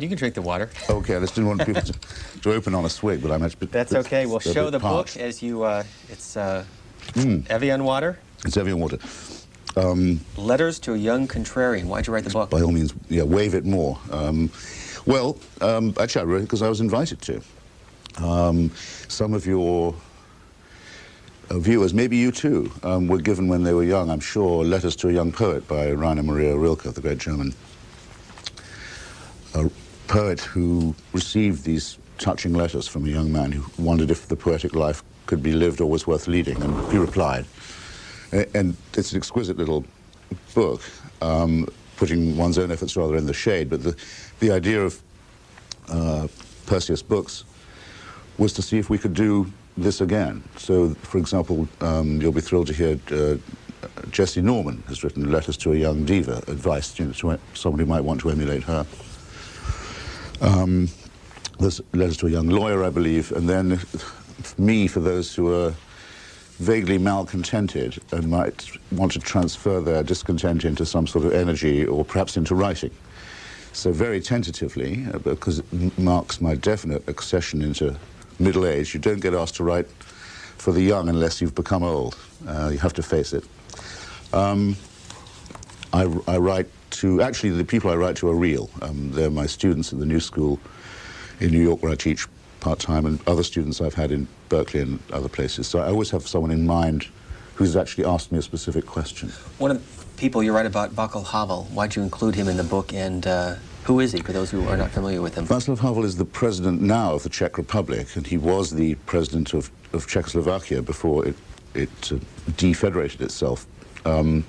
You can drink the water. Okay, I just didn't want people to, to open on a swig, but I'm actually. That's okay. We'll show the parched. book as you. Uh, it's uh, mm. Evian water. It's Evian water. Um, Letters to a Young Contrarian. Why'd you write the book? By all means, yeah, wave it more. Um, well, um, actually, I wrote it because I was invited to. Um, some of your uh, viewers, maybe you too, um, were given when they were young, I'm sure, Letters to a Young Poet by Rainer Maria Rilke, the great German uh, poet who received these touching letters from a young man who wondered if the poetic life could be lived or was worth leading, and he replied. And it's an exquisite little book, um, putting one's own efforts rather in the shade, but the, the idea of uh, Perseus Books was to see if we could do this again. So, for example, um, you'll be thrilled to hear uh, Jessye Norman has written letters to a young diva, advice you know, to someone who might want to emulate her. Um, there's letters to a young lawyer, I believe, and then me for those who are vaguely malcontented and might want to transfer their discontent into some sort of energy or perhaps into writing. So very tentatively, uh, because it marks my definite accession into middle age, you don't get asked to write for the young unless you've become old. Uh, you have to face it. Um, I, I write to, actually the people I write to are real. Um, they're my students at the New School in New York where I teach part-time and other students I've had in Berkeley and other places. So I always have someone in mind who's actually asked me a specific question. One of the people you write about, Václav Havel, why'd you include him in the book and uh, who is he, for those who are not familiar with him? Václav Havel is the president now of the Czech Republic, and he was the president of, of Czechoslovakia before it, it uh, defederated itself. Um,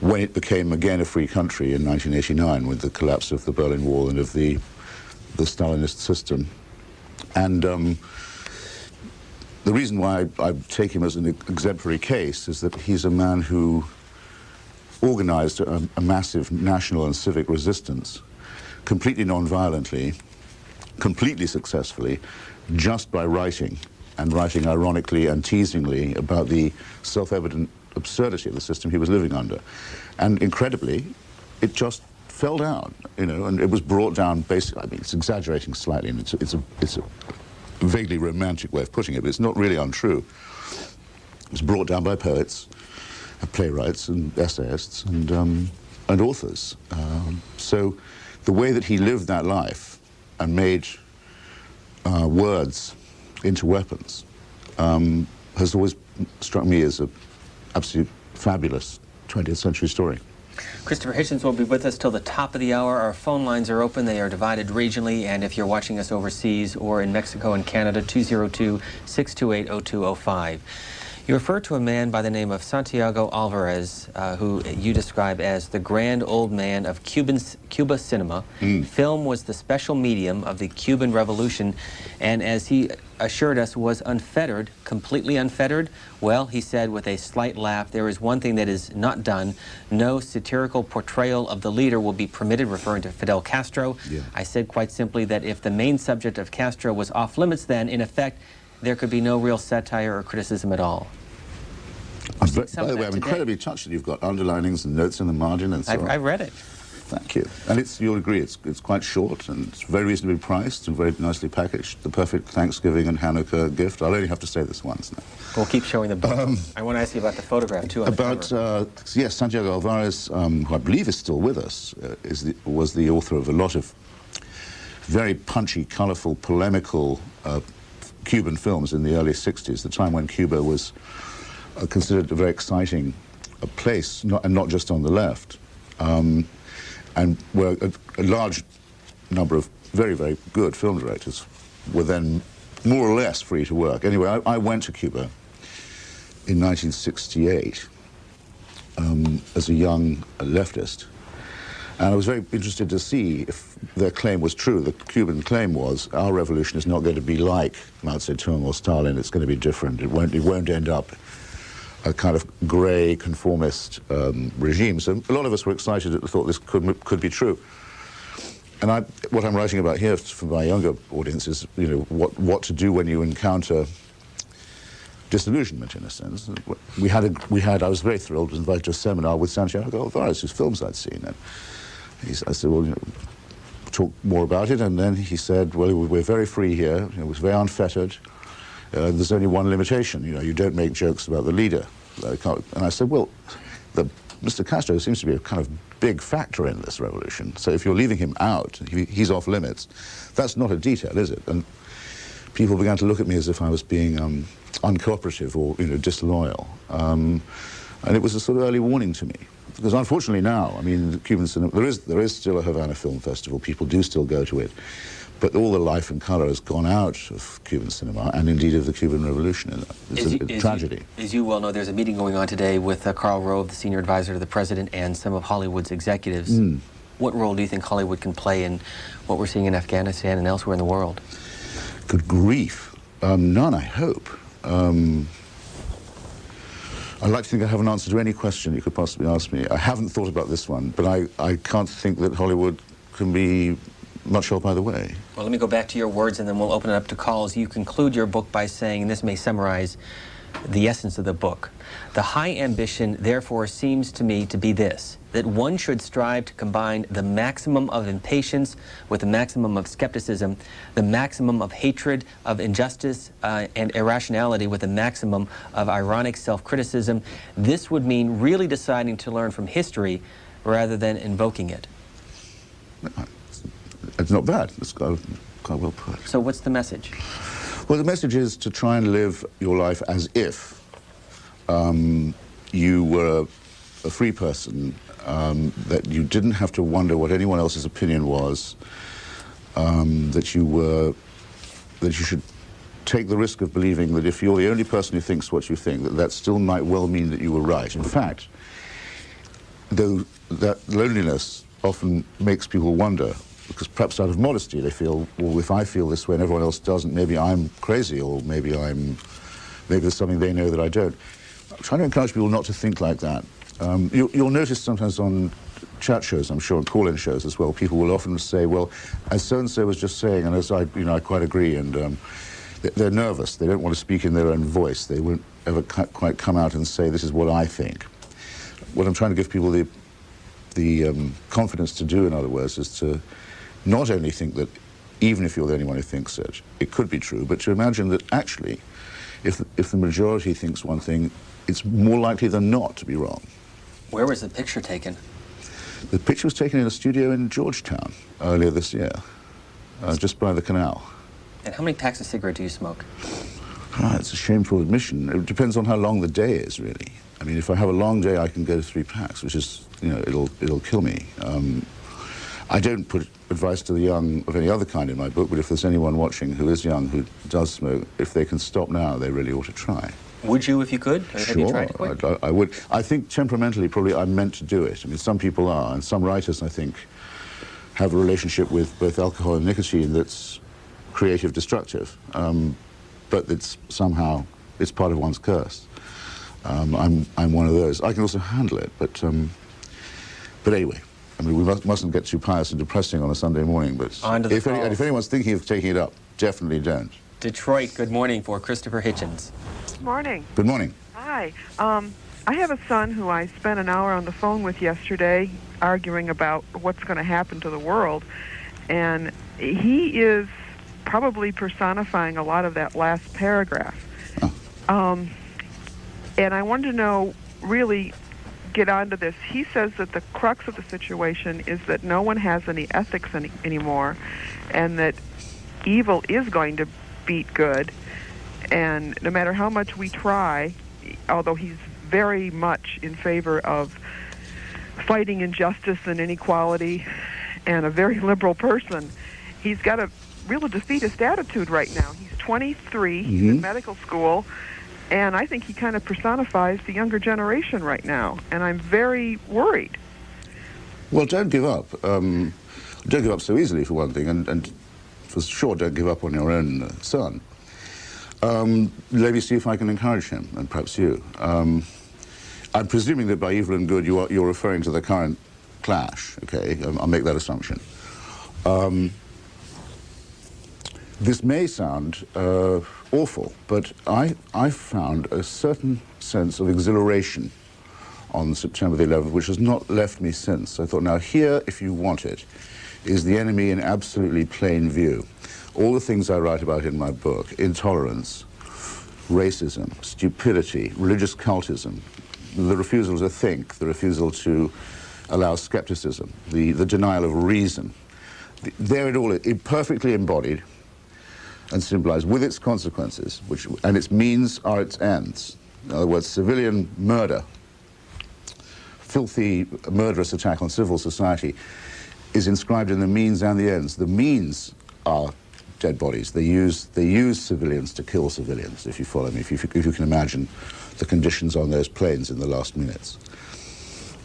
when it became again a free country in 1989 with the collapse of the Berlin Wall and of the, the Stalinist system. And um, the reason why I, I, take him as an exemplary case is that he's a man who organized a, a massive national and civic resistance completely non-violently, completely successfully, just by writing, and writing ironically and teasingly about the self-evident absurdity of the system he was living under. And incredibly, it just fell down, you know, and it was brought down basically, I mean, it's exaggerating slightly, and it's, it's, a, it's a vaguely romantic way of putting it, but it's not really untrue. It was brought down by poets, uh, playwrights, and essayists, and, um, and authors. Um, so the way that he lived that life and made uh, words into weapons um, has always struck me as a absolute fabulous 20th century story. Christopher Hitchens will be with us till the top of the hour. Our phone lines are open. They are divided regionally, and if you're watching us overseas or in Mexico and Canada, 202-628-0205. You refer to a man by the name of Santiago Alvarez, uh, who you describe as the grand old man of Cuban, Cuba cinema. Mm. Film was the special medium of the Cuban Revolution, and as he assured us, was unfettered, completely unfettered. Well, he said with a slight laugh, there is one thing that is not done. No satirical portrayal of the leader will be permitted, referring to Fidel Castro. Yeah. I said quite simply that if the main subject of Castro was off limits, then, in effect, there could be no real satire or criticism at all. by the way, I'm incredibly touched that you've got underlinings and notes in the margin and so I've, on. I've read it. Thank you. And it's, you'll agree, it's, it's quite short and it's very reasonably priced and very nicely packaged. The perfect Thanksgiving and Hanukkah gift. I'll only have to say this once now. We'll keep showing the book. Um, I want to ask you about the photograph, too. About, uh, yes, Santiago Alvarez, um, who I believe is still with us, uh, is the, was the author of a lot of very punchy, colorful, polemical uh, Cuban films in the early 60s, the time when Cuba was uh, considered a very exciting uh, place, not, and not just on the left. Um, and where a, a, large number of very, very good film directors were then more or less free to work. Anyway, I, I went to Cuba in 1968 um, as a young leftist, and I was very interested to see if their claim was true. The Cuban claim was, our revolution is not going to be like Mao Zedong or Stalin, it's going to be different. It won't, it won't end up a kind of grey, conformist um, regime. So a lot of us were excited at the thought this could, could be true. And I, what I'm writing about here for my younger audience is, you know, what, what to do when you encounter disillusionment, in a sense. We had, a, we had, I was very thrilled, was invited to a seminar with Santiago Alvarez, whose films I'd seen. And he, I said, well, you know, talked more about it, and then he said, well, we're very free here. It was very unfettered. Uh, there's only one limitation. You know, you don't make jokes about the leader. And I said, well, the, Mr. Castro seems to be a kind of big factor in this revolution. So if you're leaving him out, he, he's off limits. That's not a detail, is it? And people began to look at me as if I was being um, uncooperative or, you know, disloyal. Um, and it was a sort of early warning to me. Because unfortunately now, I mean, the Cuban cinema, there is, there is still a Havana Film Festival. People do still go to it. But all the life and colour has gone out of Cuban cinema and indeed of the Cuban Revolution. It's as a, you, a tragedy. You, as you well know, there's a meeting going on today with uh, Karl Rove, the senior advisor to the president, and some of Hollywood's executives. Mm. What role do you think Hollywood can play in what we're seeing in Afghanistan and elsewhere in the world? Good grief. Um, none, I hope. Um, I'd like to think I have an answer to any question you could possibly ask me. I haven't thought about this one, but I, I can't think that Hollywood can be much help either way. Well, let me go back to your words and then we'll open it up to calls. You conclude your book by saying, and this may summarize the essence of the book. The high ambition, therefore, seems to me to be this, that one should strive to combine the maximum of impatience with the maximum of skepticism, the maximum of hatred, of injustice uh, and irrationality with the maximum of ironic self-criticism. This would mean really deciding to learn from history rather than invoking it. It's not bad. It's quite, quite well put. So what's the message? Well, the message is to try and live your life as if um, you were a free person, um, that you didn't have to wonder what anyone else's opinion was, um, that you were, that you should take the risk of believing that if you're the only person who thinks what you think, that that still might well mean that you were right. In fact, though that loneliness often makes people wonder because perhaps out of modesty they feel, well, if I feel this way and everyone else doesn't, maybe I'm crazy or maybe I'm, maybe there's something they know that I don't. I'm trying to encourage people not to think like that. Um, you, will notice sometimes on chat shows, I'm sure, and call-in shows as well, people will often say, well, as so-and-so was just saying, and as I, you know, I quite agree, and um, they're nervous. They don't want to speak in their own voice. They won't ever quite come out and say, this is what I think. What I'm trying to give people the, the um, confidence to do, in other words, is to not only think that even if you're the only one who thinks it, it could be true, but to imagine that actually, if, if the majority thinks one thing, it's more likely than not to be wrong. Where was the picture taken? The picture was taken in a studio in Georgetown earlier this year, uh, just by the canal. And how many packs of cigarette do you smoke? Ah, it's a shameful admission. It depends on how long the day is, really. I mean, if I have a long day, I can go to three packs, which is, you know, it'll, it'll kill me. Um, I don't put advice to the young of any other kind in my book, but if there's anyone watching who is young who does smoke, if they can stop now, they really ought to try. Would you if you could? Sure, you I, I, would. I think temperamentally, probably I'm meant to do it. I mean, some people are, and some writers, I think, have a relationship with both alcohol and nicotine that's creative destructive, um, but it's somehow, it's part of one's curse. Um, I'm, I'm one of those. I can also handle it, but, um, but anyway, I mean, we must, mustn't get too pious and depressing on a Sunday morning, but if, any, if anyone's thinking of taking it up, definitely don't. Detroit, good morning for Christopher Hitchens. Good morning. Good morning. Hi. Um, I have a son who I spent an hour on the phone with yesterday arguing about what's going to happen to the world. And he is probably personifying a lot of that last paragraph. Oh. Um, and I wanted to know really get onto this. He says that the crux of the situation is that no one has any ethics any, anymore, and that evil is going to beat good. And no matter how much we try, although he's very much in favor of fighting injustice and inequality and a very liberal person, he's got a real defeatist attitude right now. He's 23, mm-hmm. he's in mm-hmm. medical school, and I think he kind of personifies the younger generation right now, and I'm very worried. Well, don't give up. Um, don't give up so easily, for one thing, and, and for sure, don't give up on your own uh, son. Um, let me see if I can encourage him, and perhaps you. Um, I'm presuming that by evil and good, you are, you're referring to the current clash, okay? I'll make that assumption. Um, this may sound uh, awful, but I, I found a certain sense of exhilaration on September the 11th, which has not left me since. I thought, now here, if you want it, is the enemy in absolutely plain view. All the things I write about in my book, intolerance, racism, stupidity, religious cultism, the refusal to think, the refusal to allow skepticism, the, the denial of reason. The, there it all is, it perfectly embodied and symbolized with its consequences, which, and its means are its ends. In other words, civilian murder, filthy, murderous attack on civil society is inscribed in the means and the ends. The means are dead bodies. They use, they use civilians to kill civilians, if you follow me, if you, if you can imagine the conditions on those planes in the last minutes.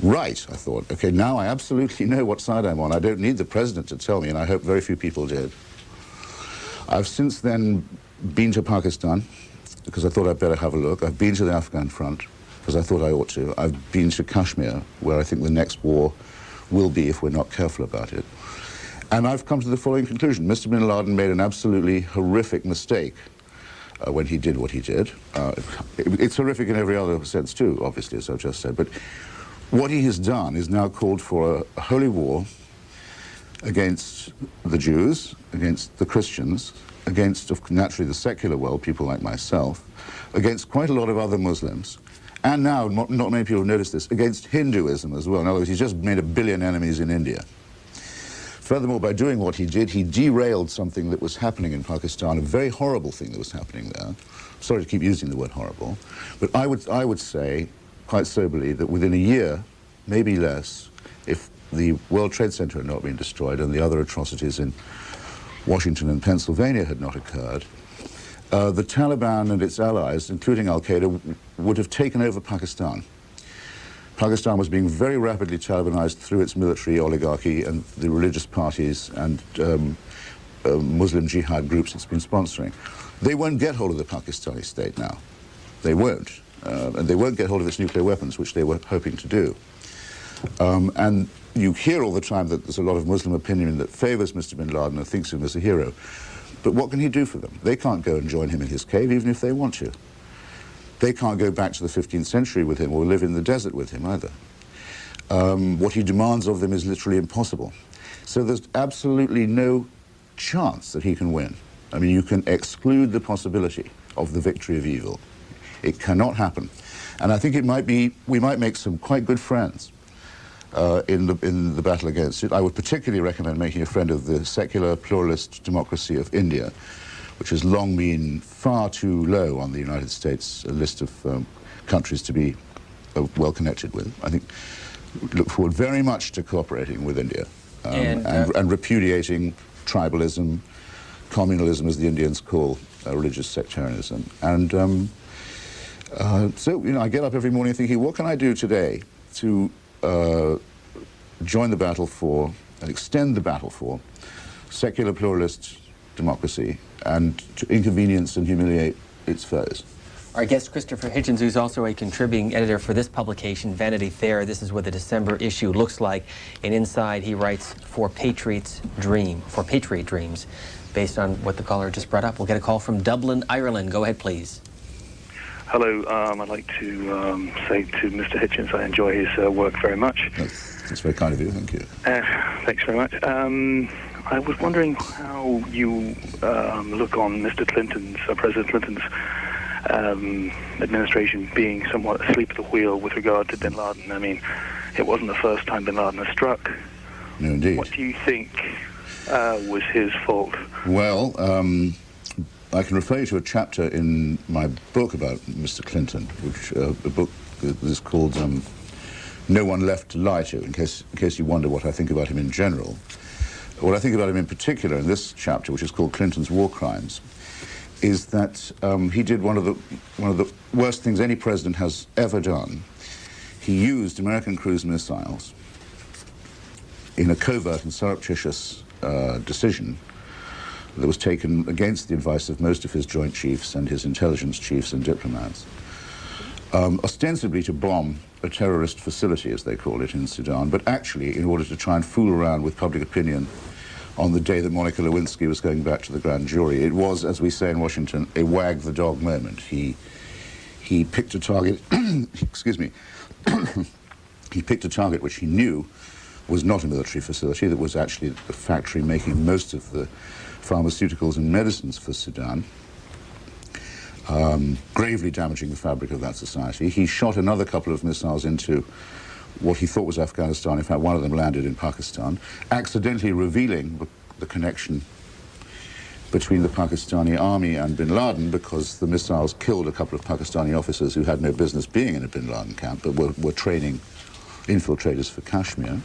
Right, I thought. Okay, now I absolutely know what side I'm on. I don't need the president to tell me, and I hope very few people did. I've since then been to Pakistan because I thought I'd better have a look. I've been to the Afghan front because I thought I ought to. I've been to Kashmir, where I think the next war will be if we're not careful about it. And I've come to the following conclusion. Mr. bin Laden made an absolutely horrific mistake uh, when he did what he did. Uh, it, it's horrific in every other sense too, obviously, as I've just said. But what he has done is now called for a, a holy war against the Jews, against the Christians, against naturally the secular world, people like myself, against quite a lot of other Muslims, and now, not, many people have noticed this, against Hinduism as well. In other words, he's just made a billion enemies in India. Furthermore, by doing what he did, he derailed something that was happening in Pakistan, a very horrible thing that was happening there. Sorry to keep using the word horrible, but I would, I would say, quite soberly, that within a year, maybe less, the World Trade Center had not been destroyed and the other atrocities in Washington and Pennsylvania had not occurred, uh, the Taliban and its allies, including al-Qaeda, would have taken over Pakistan. Pakistan was being very rapidly Talibanized through its military oligarchy and the religious parties and um, uh, Muslim jihad groups it's been sponsoring. They won't get hold of the Pakistani state now. They won't. Uh, and they won't get hold of its nuclear weapons, which they were hoping to do. Um, and you hear all the time that there's a lot of Muslim opinion that favors Mr. bin Laden and thinks him as a hero. But what can he do for them? They can't go and join him in his cave, even if they want to. They can't go back to the 15th century with him or live in the desert with him either. Um, what he demands of them is literally impossible. So there's absolutely no chance that he can win. I mean, you can exclude the possibility of the victory of evil. It cannot happen. And I think it might be, we might make some quite good friends uh, in, the, in the battle against it. I would particularly recommend making a friend of the secular pluralist democracy of India, which has long been far too low on the United States list of um, countries to be uh, well connected with. I think look forward very much to cooperating with India um, and, uh, and, and, repudiating tribalism, communalism, as the Indians call uh, religious sectarianism. And um, uh, so, you know, I get up every morning thinking, what can I do today to uh, join the battle for and extend the battle for secular pluralist democracy and to inconvenience and humiliate its foes. Our guest, Christopher Hitchens, who's also a contributing editor for this publication, Vanity Fair. This is what the December issue looks like. And inside, he writes, For Patriots Dream, for Patriot Dreams, based on what the caller just brought up. We'll get a call from Dublin, Ireland. Go ahead, please. Hello, um, I'd like to um, say to Mr. Hitchens I enjoy his uh, work very much. That's, that's, very kind of you, thank you. Uh, thanks very much. Um, I was wondering how you um, look on Mr. Clinton's, uh, President Clinton's um, administration being somewhat asleep at the wheel with regard to bin Laden. I mean, it wasn't the first time bin Laden has struck. No, indeed. What do you think uh, was his fault? Well, um, I can refer you to a chapter in my book about Mr. Clinton, which uh, a book is called um, "No One Left to Lie to." In case, in case you wonder what I think about him in general, what I think about him in particular in this chapter, which is called Clinton's War Crimes, is that um, he did one of the one of the worst things any president has ever done. He used American cruise missiles in a covert and surreptitious uh, decision that was taken against the advice of most of his Joint Chiefs and his intelligence chiefs and diplomats, um, ostensibly to bomb a terrorist facility, as they call it, in Sudan, but actually in order to try and fool around with public opinion on the day that Monica Lewinsky was going back to the grand jury. It was, as we say in Washington, a wag the dog moment. He, he picked a target, excuse me, he picked a target which he knew was not a military facility, that was actually a factory making most of the pharmaceuticals and medicines for Sudan, um, gravely damaging the fabric of that society. He shot another couple of missiles into what he thought was Afghanistan. In fact, one of them landed in Pakistan, accidentally revealing the connection between the Pakistani army and bin Laden because the missiles killed a couple of Pakistani officers who had no business being in a bin Laden camp but were, were training infiltrators for Kashmir.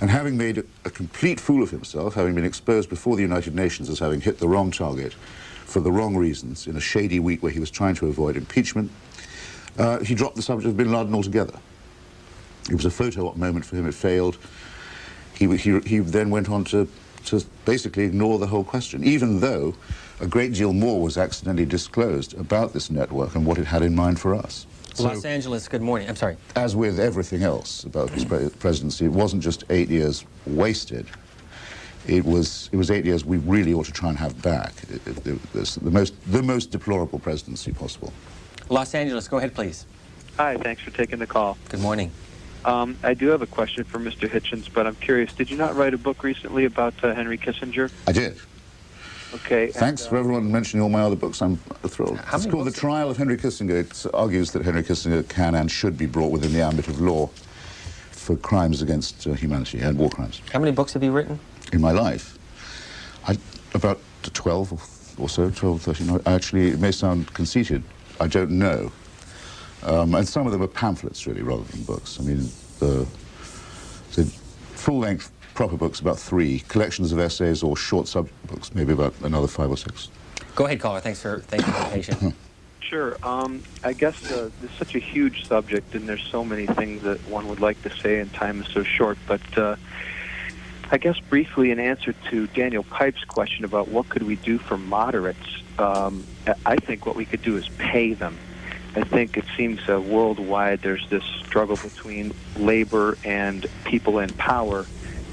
And having made a complete fool of himself, having been exposed before the United Nations as having hit the wrong target for the wrong reasons in a shady week where he was trying to avoid impeachment, uh, he dropped the subject of bin Laden altogether. It was a photo op moment for him, it failed. He, he, he then went on to to basically ignore the whole question, even though a great deal more was accidentally disclosed about this network and what it had in mind for us. Los so, Angeles, good morning. I'm sorry. As with everything else about his presidency, it wasn't just eight years wasted. It was, it was eight years we really ought to try and have back. It, it, it was the most, the most deplorable presidency possible. Los Angeles, go ahead, please. Hi, thanks for taking the call. Good morning. Um, I do have a question for Mr. Hitchens, but I'm curious. Did you not write a book recently about uh, Henry Kissinger? I did. Okay. Thanks and, uh, for everyone mentioning all my other books. I'm thrilled. It's called The Trial of Henry Kissinger. It argues that Henry Kissinger can and should be brought within the ambit of law for crimes against uh, humanity and war crimes. How many books have you written? In my life? I, about 12 or, or so, 12, 13. Actually, it may sound conceited. I don't know. Um, and some of them are pamphlets, really, rather than books. I mean, the, the full-length proper books, about three. Collections of essays or short sub-books, maybe about another five or six. Go ahead, caller. Thanks for, thank you for being patient. Sure. Um, I guess uh, it's such a huge subject, and there's so many things that one would like to say, and time is so short. But uh, I guess briefly, in answer to Daniel Pipes' question about what could we do for moderates, um, I think what we could do is pay them. I think it seems uh, worldwide there's this struggle between labor and people in power,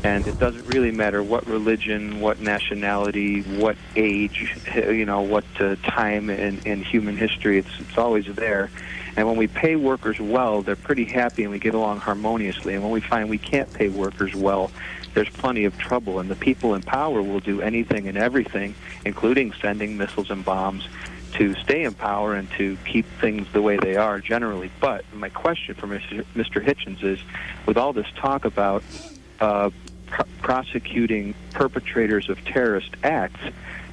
and it doesn't really matter what religion, what nationality, what age, you know, what uh, time in, in human history. It's it's always there. And when we pay workers well, they're pretty happy and we get along harmoniously. And when we find we can't pay workers well, there's plenty of trouble. And the people in power will do anything and everything, including sending missiles and bombs to stay in power and to keep things the way they are generally. But my question for Mr. Hitchens is, with all this talk about uh, pr- prosecuting perpetrators of terrorist acts,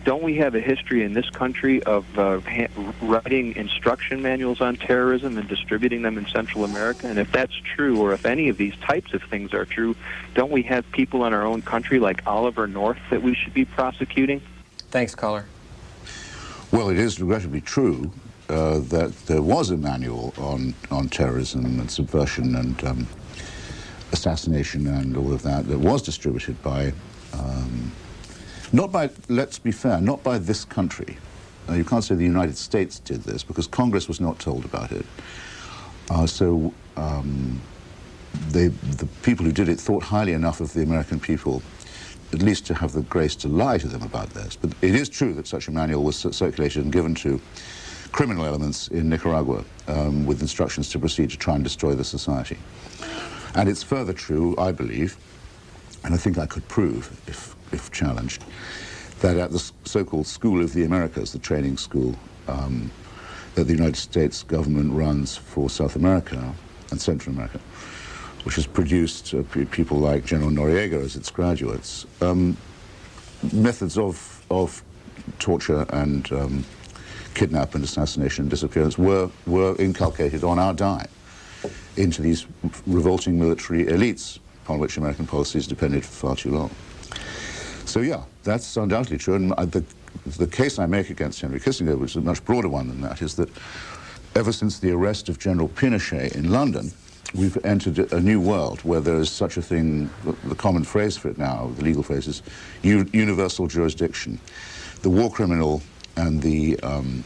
don't we have a history in this country of uh, ha- writing instruction manuals on terrorism and distributing them in Central America? And if that's true, or if any of these types of things are true, don't we have people in our own country like Oliver North that we should be prosecuting? Thanks, caller. Well, it is regrettably true uh, that there was a manual on, on terrorism and subversion and um, assassination and all of that that was distributed by, um, not by, let's be fair, not by this country. Uh, you can't say the United States did this because Congress was not told about it. Uh, so um, they, the people who did it thought highly enough of the American people at least to have the grace to lie to them about this. But it is true that such a manual was circulated and given to criminal elements in Nicaragua um, with instructions to proceed to try and destroy the society. And it's further true, I believe, and I think I could prove, if, if challenged, that at the so-called School of the Americas, the training school um, that the United States government runs for South America and Central America, which has produced uh, people like General Noriega as its graduates, um, methods of, of torture and um, and assassination and disappearance were, were inculcated on our dime into these revolting military elites upon which American policies depended for far too long. So yeah, that's undoubtedly true. And the, the case I make against Henry Kissinger, which is a much broader one than that, is that ever since the arrest of General Pinochet in London, we've entered a new world where there is such a thing, the common phrase for it now, the legal phrase is universal jurisdiction. The war criminal and the, um,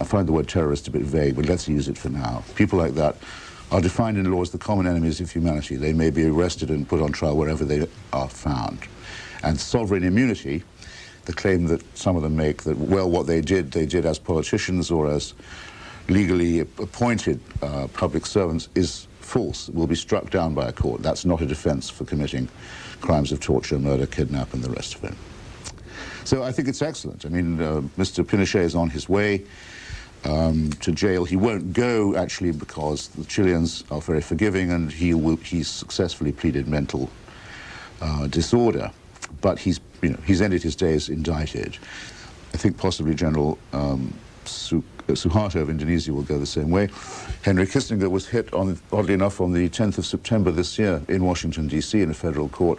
I find the word terrorist a bit vague, but let's use it for now. People like that are defined in law as the common enemies of humanity. They may be arrested and put on trial wherever they are found. And sovereign immunity, the claim that some of them make that, well, what they did, they did as politicians or as legally appointed uh, public servants, is false will be struck down by a court. That's not a defense for committing crimes of torture, murder, kidnap, and the rest of it. So I think it's excellent. I mean, uh, Mr. Pinochet is on his way um, to jail. He won't go, actually, because the Chileans are very forgiving, and he will, he's successfully pleaded mental uh, disorder. But he's, you know, he's ended his days indicted. I think possibly General um, Su uh, Suharto of Indonesia will go the same way. Henry Kissinger was hit, on, oddly enough, on the 10th of September this year in Washington, D.C., in a federal court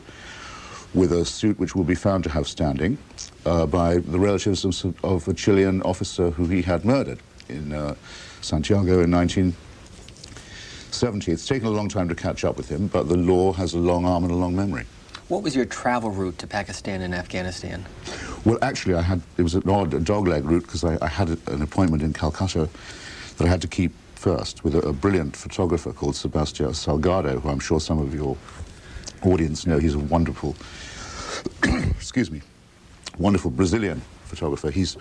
with a suit which will be found to have standing uh, by the relatives of, of, a Chilean officer who he had murdered in uh, Santiago in 1970. It's taken a long time to catch up with him, but the law has a long arm and a long memory. What was your travel route to Pakistan and Afghanistan? Well, actually, I had it was an odd dogleg route because I, I, had an appointment in Calcutta that I had to keep first with a, a brilliant photographer called Sebastião Salgado, who I'm sure some of your audience know. He's a wonderful, excuse me, wonderful Brazilian photographer. He's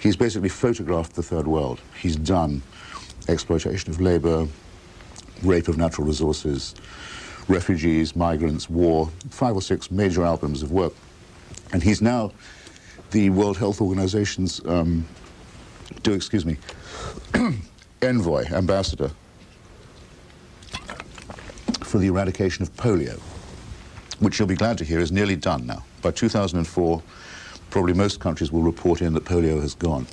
he's basically photographed the third world. He's done exploitation of labor, rape of natural resources, refugees, migrants, war, five or six major albums of work. And he's now the World Health Organization's, um, do excuse me, envoy, ambassador for the eradication of polio, which you'll be glad to hear is nearly done now. By 2004, probably most countries will report in that polio has gone.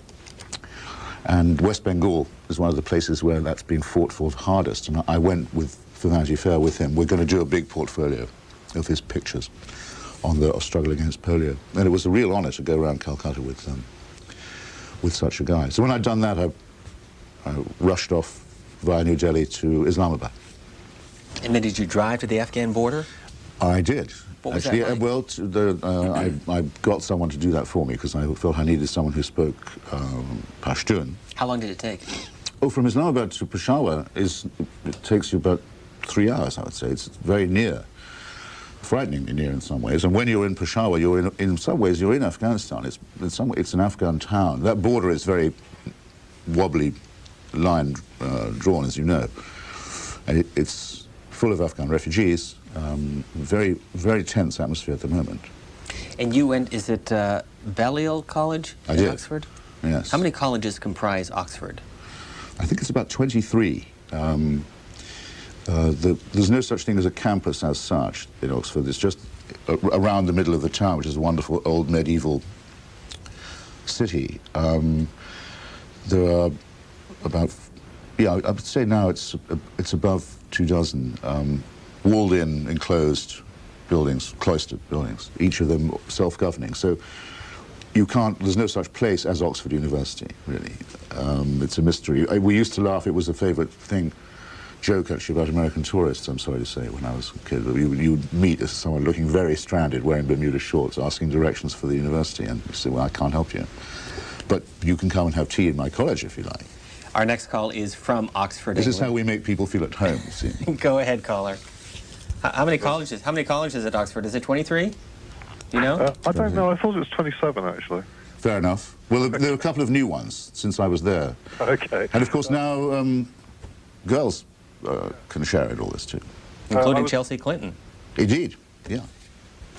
And West Bengal is one of the places where that's been fought for the hardest. And I went with Vanity Fair with him. We're going to do a big portfolio of his pictures on the struggle against polio. And it was a real honor to go around Calcutta with, um, with such a guy. So when I'd done that, I, I rushed off via New Delhi to Islamabad. And then did you drive to the Afghan border? I did. What was Actually, that uh, like? well, t- the, uh, I, I got someone to do that for me because I felt I needed someone who spoke um, Pashtun. How long did it take? Oh, from Islamabad to Peshawar is it takes you about three hours, I would say. It's very near, frighteningly near in some ways. And when you're in Peshawar, you're in, in some ways you're in Afghanistan. It's in some way, it's an Afghan town. That border is very wobbly line uh, drawn, as you know. And it, it's full of Afghan refugees. Um, very, very tense atmosphere at the moment. And you went, is it uh, Balliol College I in did. Oxford? Yes. How many colleges comprise Oxford? I think it's about 23. Um, uh, the, there's no such thing as a campus as such in Oxford. It's just around the middle of the town, which is a wonderful old medieval city. Um, there are about, yeah, I would say now it's it's above two dozen um, walled-in, enclosed buildings, cloistered buildings, each of them self-governing. So you can't, there's no such place as Oxford University, really. Um, it's a mystery. I- We used to laugh, it was a favorite thing, joke actually about American tourists, I'm sorry to say, when I was a kid. You, you'd meet someone looking very stranded, wearing Bermuda shorts, asking directions for the university, and you say, well, I can't help you. But you can come and have tea in my college if you like. Our next call is from Oxford, This is how we make people feel at home, you see. Go ahead, caller. How, how many colleges? How many colleges at Oxford? Is it 23? You know? Uh, I don't know. I thought it was 27, actually. Fair enough. Well, there there are a couple of new ones since I was there. Okay. And of course now um, girls uh, can share it all this too. Including I was- Chelsea Clinton. Indeed, yeah.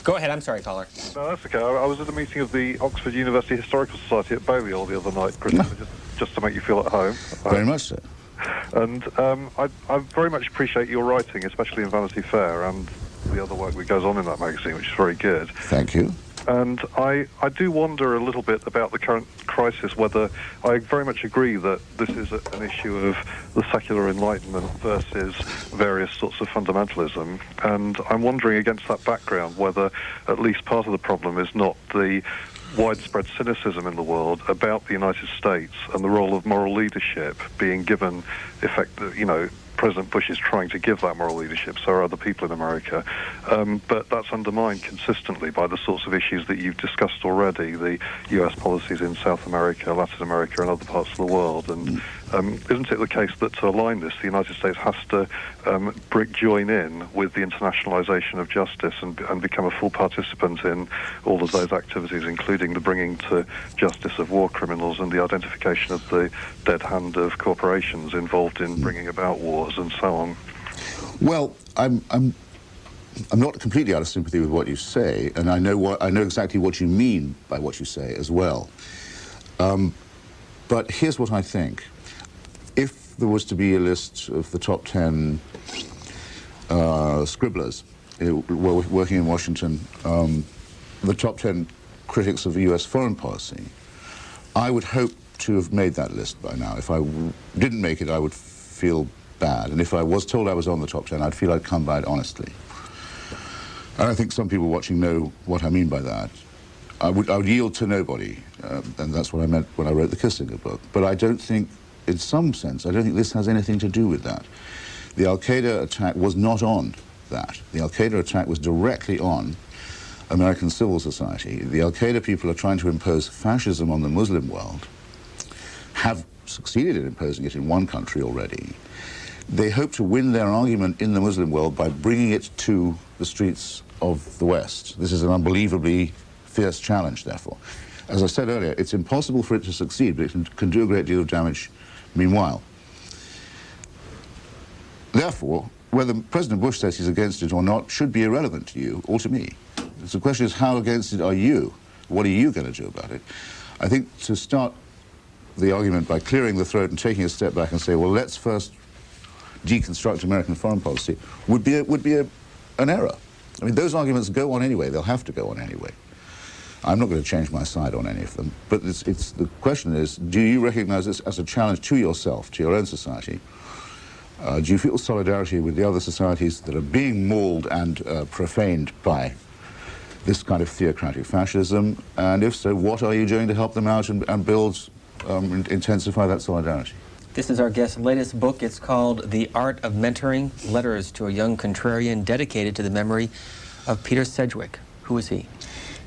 Go ahead. I'm sorry, caller. No, that's okay. I, I was at a meeting of the Oxford University Historical Society at Balliol the other night, Christopher, just, just to make you feel at home. Very much so. And um, I, I very much appreciate your writing, especially in Vanity Fair and the other work that goes on in that magazine, which is very good. Thank you. And I, I do wonder a little bit about the current crisis, whether I very much agree that this is a, an issue of the secular enlightenment versus various sorts of fundamentalism. And I'm wondering against that background whether at least part of the problem is not the widespread cynicism in the world about the United States and the role of moral leadership being given effect, you know, President Bush is trying to give that moral leadership, so are other people in America. Um, but that's undermined consistently by the sorts of issues that you've discussed already the US policies in South America, Latin America, and other parts of the world. And um, isn't it the case that to align this, the United States has to um, join in with the internationalization of justice and, and become a full participant in all of those activities, including the bringing to justice of war criminals and the identification of the dead hand of corporations involved in bringing about wars and so on? Well, I'm, I'm, I'm not completely out of sympathy with what you say, and I know, what, I know exactly what you mean by what you say as well. Um, but here's what I think. If there was to be a list of the top 10 uh, scribblers uh, working in Washington, um, the top 10 critics of U.S. foreign policy, I would hope to have made that list by now. If I didn't make it, I would feel bad. And if I was told I was on the top 10, I'd feel I'd come by it honestly. And I think some people watching know what I mean by that. I would, I would yield to nobody, uh, and that's what I meant when I wrote the Kissinger book. But I don't think, in some sense, I don't think this has anything to do with that. The Al-Qaeda attack was not on that. The Al-Qaeda attack was directly on American civil society. The Al-Qaeda people are trying to impose fascism on the Muslim world, have succeeded in imposing it in one country already. They hope to win their argument in the Muslim world by bringing it to the streets of the West. This is an unbelievably fierce challenge, therefore. As I said earlier, it's impossible for it to succeed, but it can, can do a great deal of damage meanwhile. Therefore, whether President Bush says he's against it or not should be irrelevant to you or to me. So the question is, how against it are you? What are you going to do about it? I think to start the argument by clearing the throat and taking a step back and say, well, let's first deconstruct American foreign policy would be, a, would be a, an error. I mean, those arguments go on anyway. They'll have to go on anyway. I'm not going to change my side on any of them. But it's, it's, the question is, do you recognize this as a challenge to yourself, to your own society? Uh, do you feel solidarity with the other societies that are being mauled and uh, profaned by this kind of theocratic fascism? And if so, what are you doing to help them out and, and build, um, intensify that solidarity? This is our guest's latest book. It's called The Art of Mentoring, Letters to a Young Contrarian, dedicated to the memory of Peter Sedgwick. Who is he?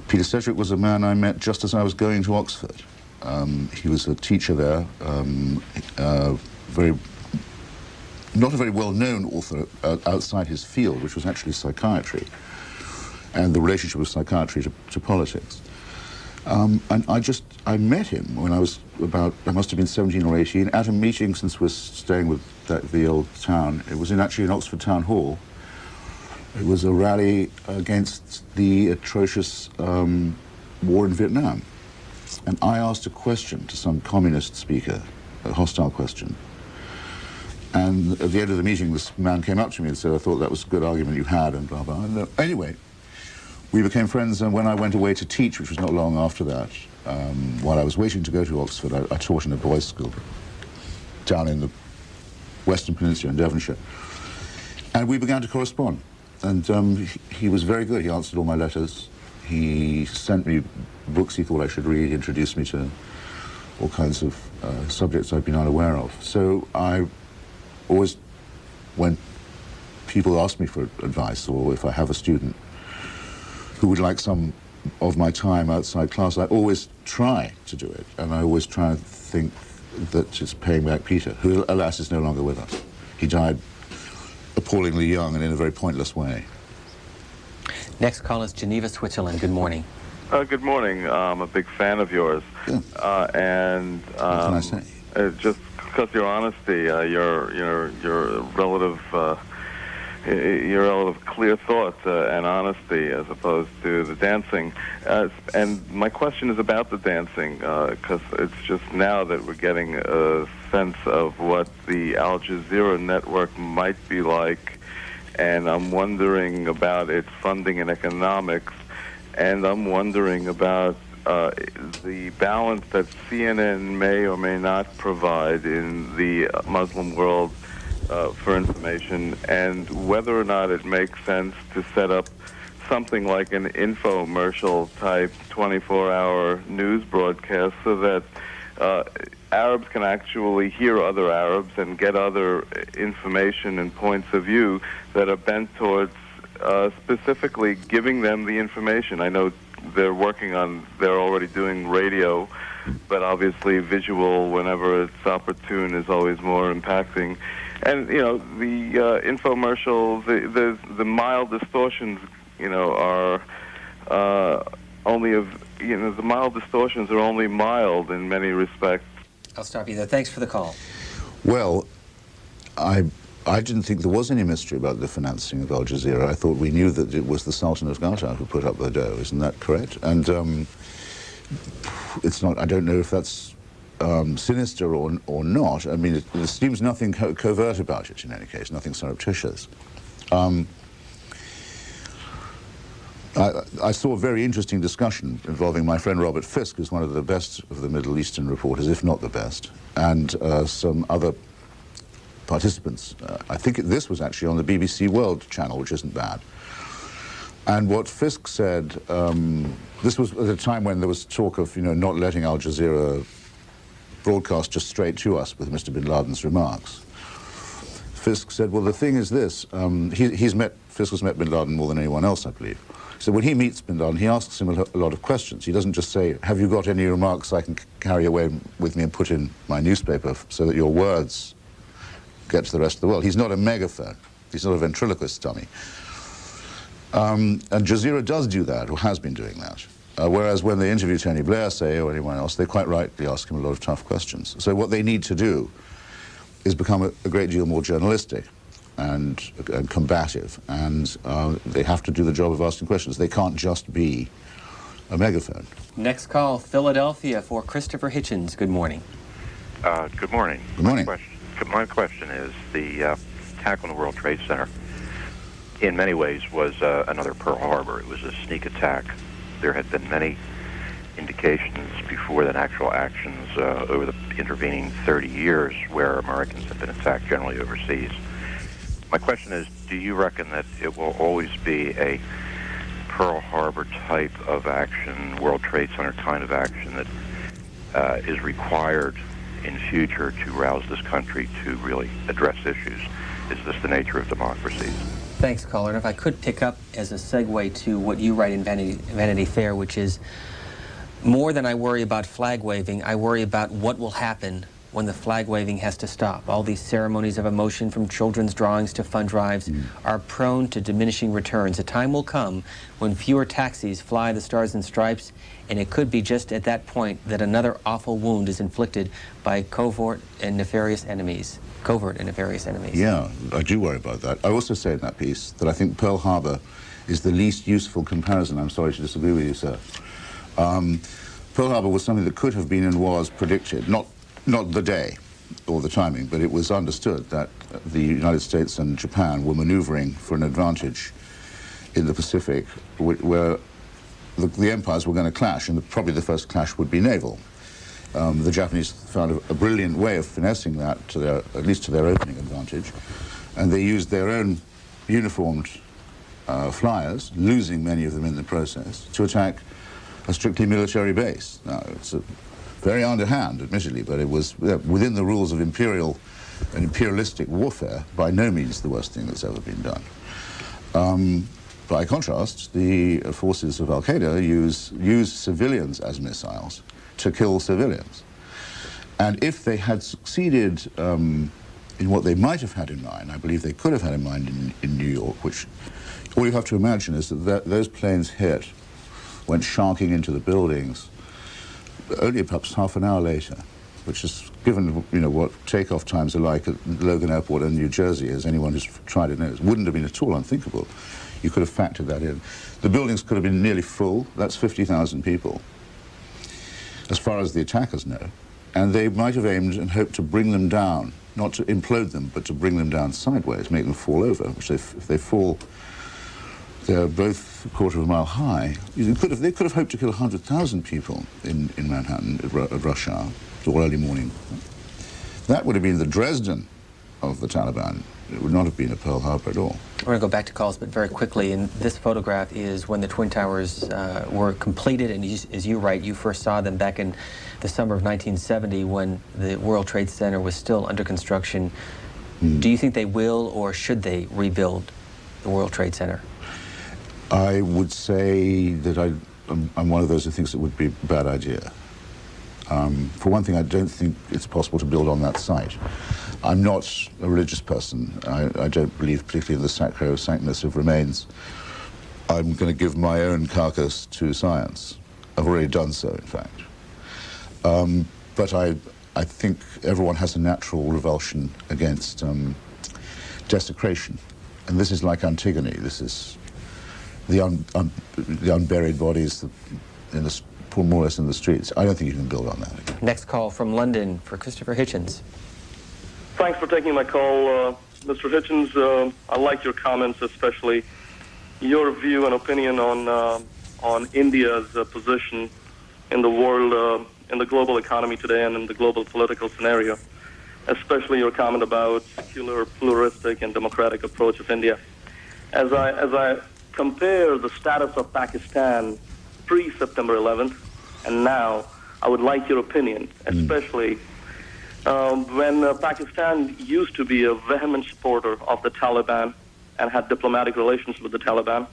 Peter Sedgwick was a man I met just as I was going to Oxford. Um, he was a teacher there, um, uh, very, not a very well-known author uh, outside his field, which was actually psychiatry, and the relationship of psychiatry to, to politics. Um, and I just, I met him when I was about, I must have been 17 or 18, at a meeting since we're staying with that, the old town. It was in actually in Oxford Town Hall. It was a rally against the atrocious um, war in Vietnam. And I asked a question to some communist speaker, a hostile question. And at the end of the meeting, this man came up to me and said, I thought that was a good argument you had, and blah, blah. And, uh, anyway, we became friends, and when I went away to teach, which was not long after that, um, while I was waiting to go to Oxford, I, I, taught in a boys' school down in the Western Peninsula in Devonshire. And we began to correspond. And um, he, was very good. He answered all my letters. He sent me books he thought I should read, he introduced me to all kinds of uh, subjects I'd been unaware of. So I always, when people ask me for advice, or if I have a student who would like some of my time outside class, I always try to do it. And I always try and think that it's paying back Peter, who, alas, is no longer with us. He died appallingly young and in a very pointless way. Next call is Geneva, Switzerland. Good morning. Uh, good morning. I'm a big fan of yours. Yeah. Uh, and um, what can I say? Uh, just because your honesty, uh, your your your relative uh, your relative clear thought uh, and honesty as opposed to the dancing. Uh, and my question is about the dancing because uh, it's just now that we're getting a sense of what the Al Jazeera network might be like, and I'm wondering about its funding and economics, and I'm wondering about uh, the balance that CNN may or may not provide in the Muslim world uh, for information and whether or not it makes sense to set up something like an infomercial type 24 hour news broadcast so that uh, Arabs can actually hear other Arabs and get other information and points of view that are bent towards uh, specifically giving them the information. I know they're working on, they're already doing radio, but obviously visual, whenever it's opportune, is always more impacting and you know the uh, infomercials, the, the the mild distortions, you know, are uh, only of you know the mild distortions are only mild in many respects. I'll stop you there. Thanks for the call. Well, I I didn't think there was any mystery about the financing of Al Jazeera. I thought we knew that it was the Sultan of Qatar who put up the dough. Isn't that correct? And um, it's not. I don't know if that's um, sinister or or not. I mean, it, there seems nothing co covert about it in any case. Nothing surreptitious. Um, I, I, saw a very interesting discussion involving my friend Robert Fisk, who's one of the best of the Middle Eastern reporters, if not the best, and uh, some other participants. Uh, I think this was actually on the BBC World channel, which isn't bad. And what Fisk said, um, this was at a time when there was talk of, you know, not letting Al Jazeera broadcast just straight to us with Mr. bin Laden's remarks. Fisk said, well, the thing is this, um, he, he's met, Fisk has met bin Laden more than anyone else, I believe. So when he meets bin Laden, he asks him a, a lot of questions. He doesn't just say, have you got any remarks I can carry away with me and put in my newspaper so that your words get to the rest of the world. He's not a megaphone. He's not a ventriloquist dummy. Um, and Jazeera does do that, or has been doing that. Uh, whereas when they interview Tony Blair, say, or anyone else, they quite rightly ask him a lot of tough questions. So what they need to do is become a, a great deal more journalistic and, and combative, and uh, they have to do the job of asking questions. They can't just be a megaphone. Next call, Philadelphia for Christopher Hitchens. Good morning. Uh, good morning. Good morning. My question, my question is the uh, attack on the World Trade Center, in many ways, was uh, another Pearl Harbor. It was a sneak attack. There had been many indications before than actual actions uh, over the intervening 30 years where Americans have been attacked generally overseas. My question is, do you reckon that it will always be a Pearl Harbor type of action, World Trade Center kind of action that uh, is required in future to rouse this country to really address issues? Is this the nature of democracies? Thanks, caller. And if I could pick up as a segue to what you write in Vanity, Vanity Fair, which is more than I worry about flag waving, I worry about what will happen when the flag waving has to stop. All these ceremonies of emotion, from children's drawings to fund drives, mm. are prone to diminishing returns. A time will come when fewer taxis fly the Stars and Stripes, and it could be just at that point that another awful wound is inflicted by covert and nefarious enemies. Covert and nefarious enemies. Yeah, I do worry about that. I also say in that piece that I think Pearl Harbor is the least useful comparison. I'm sorry to disagree with you, sir. Um, Pearl Harbor was something that could have been and was predicted, not not the day or the timing, but it was understood that the United States and Japan were maneuvering for an advantage in the Pacific where the, the empires were going to clash, and the, probably the first clash would be naval. Um, the Japanese found a, a, brilliant way of finessing that, to their, at least to their opening advantage, and they used their own uniformed uh, flyers, losing many of them in the process, to attack a strictly military base. Now, it's a very underhand, admittedly, but it was within the rules of imperial and imperialistic warfare, by no means the worst thing that's ever been done. Um, by contrast, the forces of Al-Qaeda use, use civilians as missiles to kill civilians. And if they had succeeded um, in what they might have had in mind, I believe they could have had in mind in, in New York, which all you have to imagine is that, that those planes hit, went sharking into the buildings, only perhaps half an hour later, which is given you know what takeoff times are like at Logan Airport in New Jersey, as anyone who's tried it knows, wouldn't have been at all unthinkable. You could have factored that in. The buildings could have been nearly full. That's 50,000 people, as far as the attackers know. And they might have aimed and hoped to bring them down, not to implode them, but to bring them down sideways, make them fall over, which if they fall they're both a quarter of a mile high. Could have, they could have hoped to kill 100,000 people in, in Manhattan at, at rush hour or early morning. That would have been the Dresden of the Taliban. It would not have been a Pearl Harbor at all. We're going to go back to calls, but very quickly. And this photograph is when the Twin Towers uh, were completed. And you, as you write, you first saw them back in the summer of 1970 when the World Trade Center was still under construction. Mm. Do you think they will or should they rebuild the World Trade Center? I would say that I, am one of those who thinks it would be a bad idea. Um, for one thing, I don't think it's possible to build on that site. I'm not a religious person. I, I don't believe particularly in the sacrosanctness of remains. I'm going to give my own carcass to science. I've already done so, in fact. Um, but I, I think everyone has a natural revulsion against um, desecration. And this is like Antigone. This is the, un, un, the unburied bodies in the, more or less in the streets. I don't think you can build on that. Next call from London for Christopher Hitchens. Thanks for taking my call, uh, Mr. Hitchens. Uh, I like your comments, especially your view and opinion on uh, on India's uh, position in the world, uh, in the global economy today, and in the global political scenario. Especially your comment about secular, pluralistic, and democratic approach of India. As I as I compare the status of Pakistan pre-September 11th and now, I would like your opinion, especially. Mm. Um, when uh, Pakistan used to be a vehement supporter of the Taliban and had diplomatic relations with the Taliban,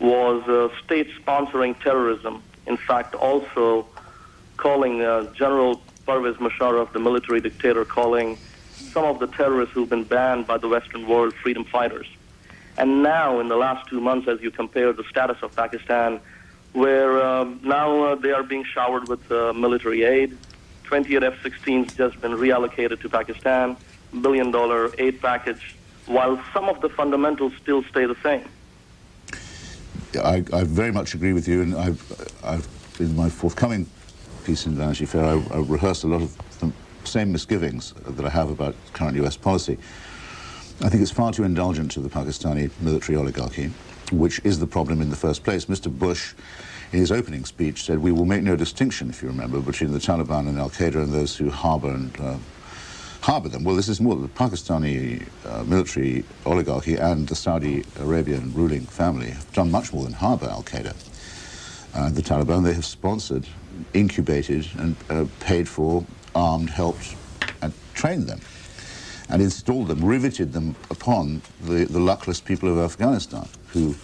was uh, state sponsoring terrorism. In fact, also calling uh, General Pervez Musharraf, the military dictator, calling some of the terrorists who've been banned by the Western world freedom fighters. And now, in the last two months, as you compare the status of Pakistan, where um, now uh, they are being showered with uh, military aid, 28 F-16s just been reallocated to Pakistan, billion dollar aid package, while some of the fundamentals still stay the same. I, I very much agree with you, and I've, I've in my forthcoming piece in Vanity Fair, I, I rehearsed a lot of the same misgivings that I have about current U.S. policy. I think it's far too indulgent to the Pakistani military oligarchy, which is the problem in the first place. Mr. Bush, in his opening speech, said, we will make no distinction, if you remember, between the Taliban and al-Qaeda and those who harbor and uh, harbor them. Well, this is more the Pakistani uh, military oligarchy and the Saudi Arabian ruling family have done much more than harbor al-Qaeda. Uh, the Taliban, they have sponsored, incubated, and uh, paid for, armed, helped, and trained them, and installed them, riveted them upon the, the luckless people of Afghanistan, who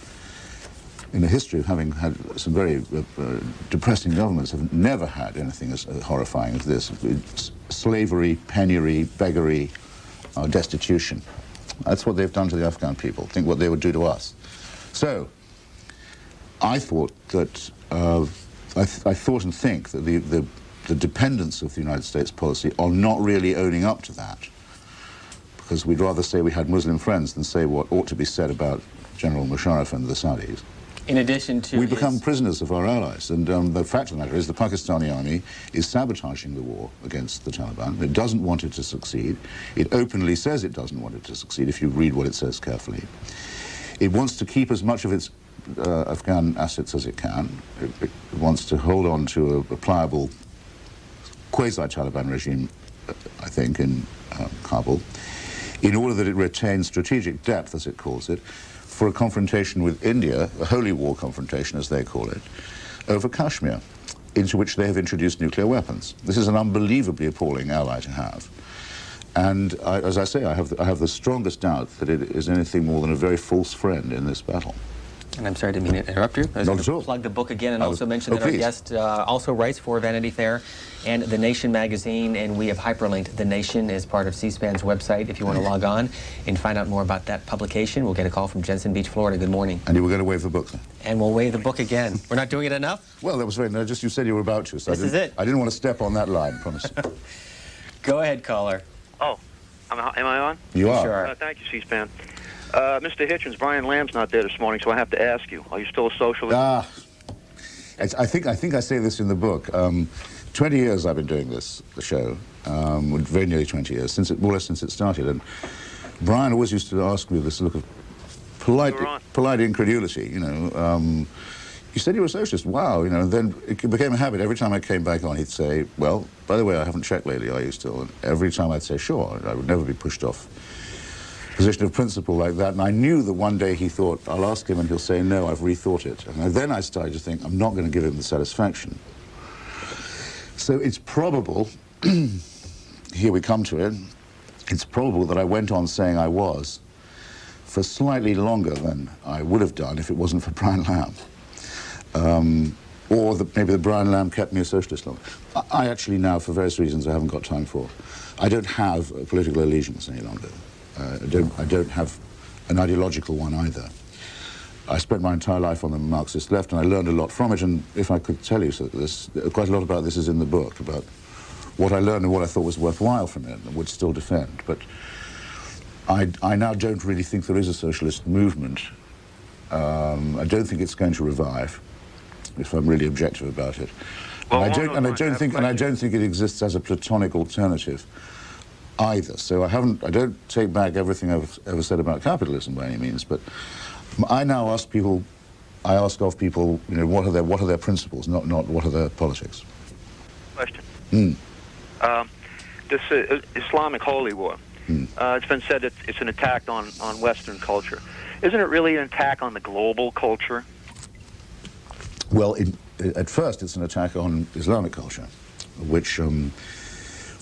in a history of having had some very uh, uh, depressing governments, have never had anything as horrifying as this. It's slavery, penury, beggary, uh, destitution. That's what they've done to the Afghan people. Think what they would do to us. So, I thought that, uh, I, th I, thought and think that the, the, the dependence of the United States policy on not really owning up to that, because we'd rather say we had Muslim friends than say what ought to be said about General Musharraf and the Saudis. In addition to... We become prisoners of our allies. And um, the fact of the matter is the Pakistani army is sabotaging the war against the Taliban. It doesn't want it to succeed. It openly says it doesn't want it to succeed, if you read what it says carefully. It wants to keep as much of its uh, Afghan assets as it can. It, it, wants to hold on to a, a pliable quasi-Taliban regime, uh, I think, in uh, Kabul, in order that it retains strategic depth, as it calls it, for a confrontation with India, a holy war confrontation as they call it, over Kashmir, into which they have introduced nuclear weapons. This is an unbelievably appalling ally to have. And I, as I say, I have, I have the strongest doubt that it is anything more than a very false friend in this battle. And I'm sorry to mean to interrupt you. I was Not going to plug the book again and was, also mention oh, that our guest uh, also writes for Vanity Fair and The Nation magazine, and we have hyperlinked The Nation as part of C-SPAN's website if you want to log on and find out more about that publication. We'll get a call from Jensen Beach, Florida. Good morning. And you were going to wave the book? And we'll wave the book again. We're not doing it enough? Well, that was very, no, just you said you were about to. So this is it. I didn't want to step on that line, promise. Go ahead, caller. Oh, am I on? You are. Sure. Uh, thank you, C-SPAN. Uh, Mr. Hitchens, Brian Lamb's not there this morning, so I have to ask you: Are you still a socialist? Ah, I think I think I say this in the book. Um, Twenty years I've been doing this the show, um, very nearly twenty years since it more or less since it started, and Brian always used to ask me this look of polite polite incredulity. You know, um, you said you were a socialist. Wow, you know. And then it became a habit. Every time I came back on, he'd say, "Well, by the way, I haven't checked lately. Are you still?" And every time I'd say, "Sure." I would never be pushed off position of principle like that. And I knew that one day he thought, I'll ask him and he'll say, no, I've rethought it. And then I started to think, I'm not going to give him the satisfaction. So it's probable, here we come to it, it's probable that I went on saying I was for slightly longer than I would have done if it wasn't for Brian Lamb. Um, or the, maybe the Brian Lamb kept me a socialist long. I, I actually now, for various reasons I haven't got time for, I don't have political allegiance any longer. Uh, I, don't, I don't have an ideological one either. I spent my entire life on the Marxist left, and I learned a lot from it. And if I could tell you so this, quite a lot about this is in the book about what I learned and what I thought was worthwhile from it, and would still defend. But I, I now don't really think there is a socialist movement. Um, I don't think it's going to revive, if I'm really objective about it. Well, and I don't, and I don't think, and I don't think it exists as a platonic alternative either. So I haven't, I don't take back everything I've ever said about capitalism by any means, but I now ask people, I ask of people, you know, what are their, what are their principles, not, not what are their politics. Question. Mm. Um, this uh, Islamic holy war. Hmm. Uh, it's been said that it's an attack on, on Western culture. Isn't it really an attack on the global culture? Well, in, at first, it's an attack on Islamic culture, which, um,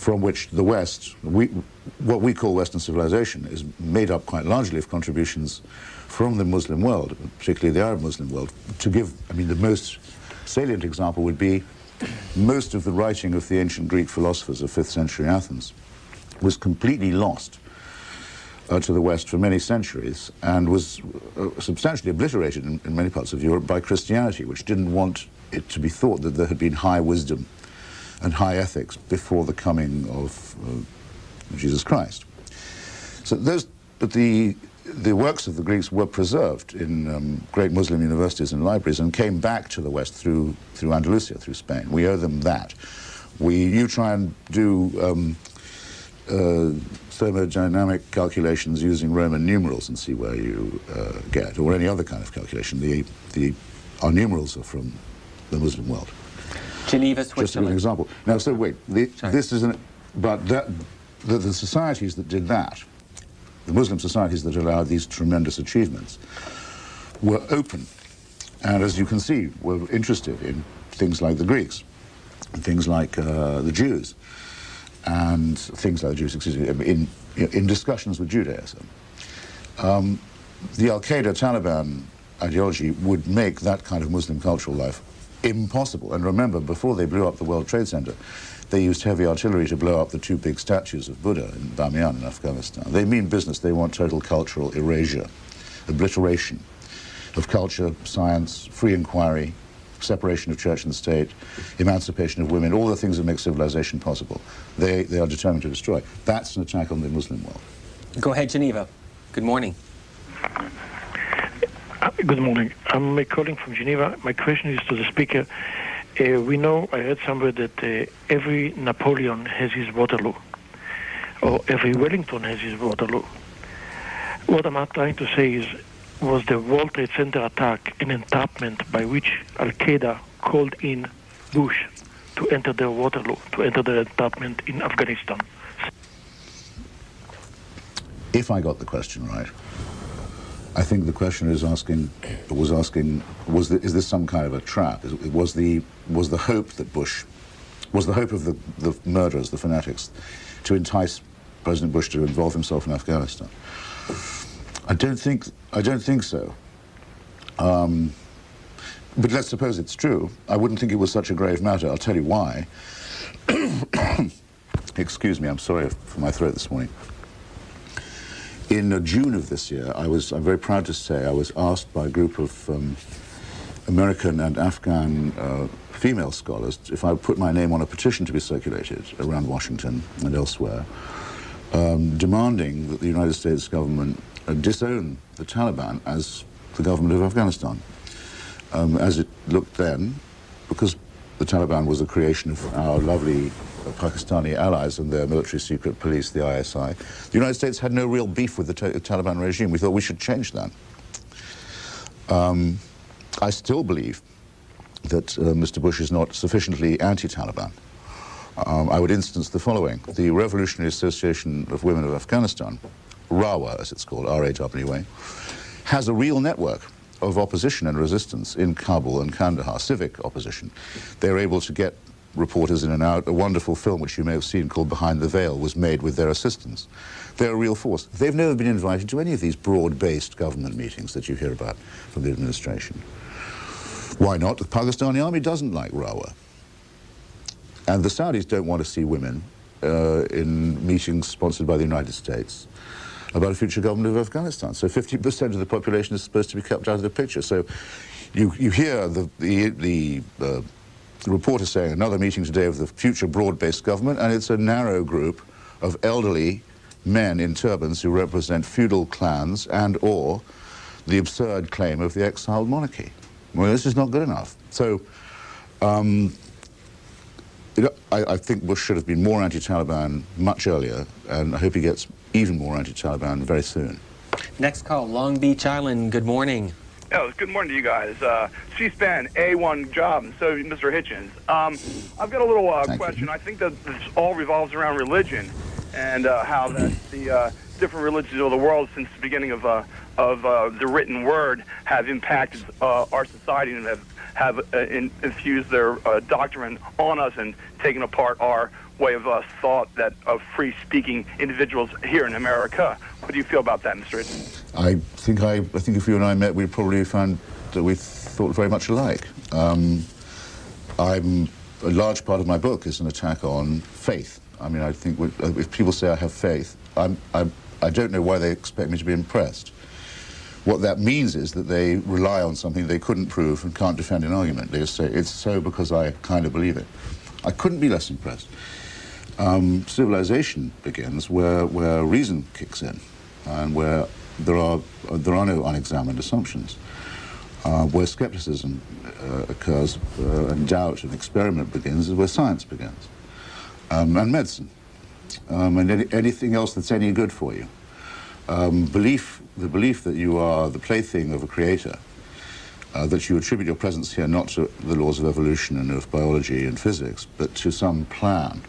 from which the West, we, what we call Western civilization, is made up quite largely of contributions from the Muslim world, particularly the Arab Muslim world. To give, I mean, the most salient example would be most of the writing of the ancient Greek philosophers of 5th century Athens was completely lost uh, to the West for many centuries and was uh, substantially obliterated in, in many parts of Europe by Christianity, which didn't want it to be thought that there had been high wisdom and high ethics before the coming of uh, Jesus Christ. So those, but the the works of the Greeks were preserved in um, great Muslim universities and libraries and came back to the West through through Andalusia, through Spain. We owe them that. We you try and do. Um, uh, thermodynamic calculations using Roman numerals and see where you uh, get, or any other kind of calculation. The, the, our numerals are from the Muslim world. Geneva, Just to give an example. Now, so wait, the, this is an, but that, the, the societies that did that, the Muslim societies that allowed these tremendous achievements, were open, and as you can see, were interested in things like the Greeks, and things like uh, the Jews, and things like the Jews, excuse me, in, in discussions with Judaism. Um, the Al Qaeda Taliban ideology would make that kind of Muslim cultural life impossible. And remember, before they blew up the World Trade Center, they used heavy artillery to blow up the two big statues of Buddha in Bamiyan in Afghanistan. They mean business. They want total cultural erasure, obliteration of culture, science, free inquiry, separation of church and state, emancipation of women, all the things that make civilization possible. They, they are determined to destroy. That's an attack on the Muslim world. Go ahead, Geneva. Good morning. Uh, Good morning. I'm calling from Geneva. My question is to the speaker. Uh, we know, I heard somewhere that uh, every Napoleon has his Waterloo, or every Wellington has his Waterloo. What I'm trying to say is, was the World Trade Center attack an entrapment by which Al Qaeda called in Bush to enter their Waterloo, to enter their entrapment in Afghanistan? If I got the question right, I think the question is asking was asking was the, is this some kind of a trap? Is, was the was the hope that Bush was the hope of the, the murderers, the fanatics, to entice President Bush to involve himself in Afghanistan? I don't think I don't think so. Um, but let's suppose it's true. I wouldn't think it was such a grave matter. I'll tell you why. Excuse me. I'm sorry for my throat this morning. In uh, June of this year, I was, I'm very proud to say, I was asked by a group of um, American and Afghan uh, female scholars if I would put my name on a petition to be circulated around Washington and elsewhere, um, demanding that the United States government uh, disown the Taliban as the government of Afghanistan, um, as it looked then, because the Taliban was a creation of our lovely Pakistani allies and their military secret police, the ISI. The United States had no real beef with the Ta- Taliban regime. We thought we should change that. Um, I still believe that uh, Mr. Bush is not sufficiently anti-Taliban. Um, I would instance the following. The Revolutionary Association of Women of Afghanistan, RAWA as it's called, R-A-W-A, has a real network of opposition and resistance in Kabul and Kandahar, civic opposition. They're able to get reporters in and out. A wonderful film, which you may have seen, called Behind the Veil, was made with their assistance. They're a real force. They've never been invited to any of these broad-based government meetings that you hear about from the administration. Why not? The Pakistani army doesn't like Rawa. And the Saudis don't want to see women uh, in meetings sponsored by the United States about a future government of Afghanistan. So 50% of the population is supposed to be kept out of the picture. So you, you hear the, the, the uh, reporter saying another meeting today of the future broad-based government, and it's a narrow group of elderly men in turbans who represent feudal clans and or the absurd claim of the exiled monarchy. Well, this is not good enough. So, um, I, I, think Bush should have been more anti-Taliban much earlier, and I hope he gets even more anti-Taliban very soon. Next call, Long Beach Island. Good morning. Oh, good morning to you guys. Uh, C-SPAN, A1 job, so Mr. Hitchens. Um, I've got a little uh, question. You. I think that this all revolves around religion and uh, how that the uh, different religions of the world since the beginning of uh, of uh, the written word have impacted uh, our society and have have uh, in, infused their uh, doctrine on us and taken apart our way of uh, thought that of free speaking individuals here in America. What do you feel about that, Mr. Hitchens? I think I, I think if you and I met, we'd probably find that we thought very much alike. Um, I'm a large part of my book is an attack on faith. I mean, I think if people say I have faith, I'm, I'm, I don't know why they expect me to be impressed. What that means is that they rely on something they couldn't prove and can't defend an argument. They just say, it's so because I kind of believe it. I couldn't be less impressed. Um, civilization begins where, where reason kicks in and where there are, there are no unexamined assumptions. Uh, where skepticism uh, occurs uh, and doubt and experiment begins is where science begins. Um, and medicine. Um, and any, anything else that's any good for you. Um, belief the belief that you are the plaything of a creator, uh, that you attribute your presence here not to the laws of evolution and of biology and physics, but to some plan,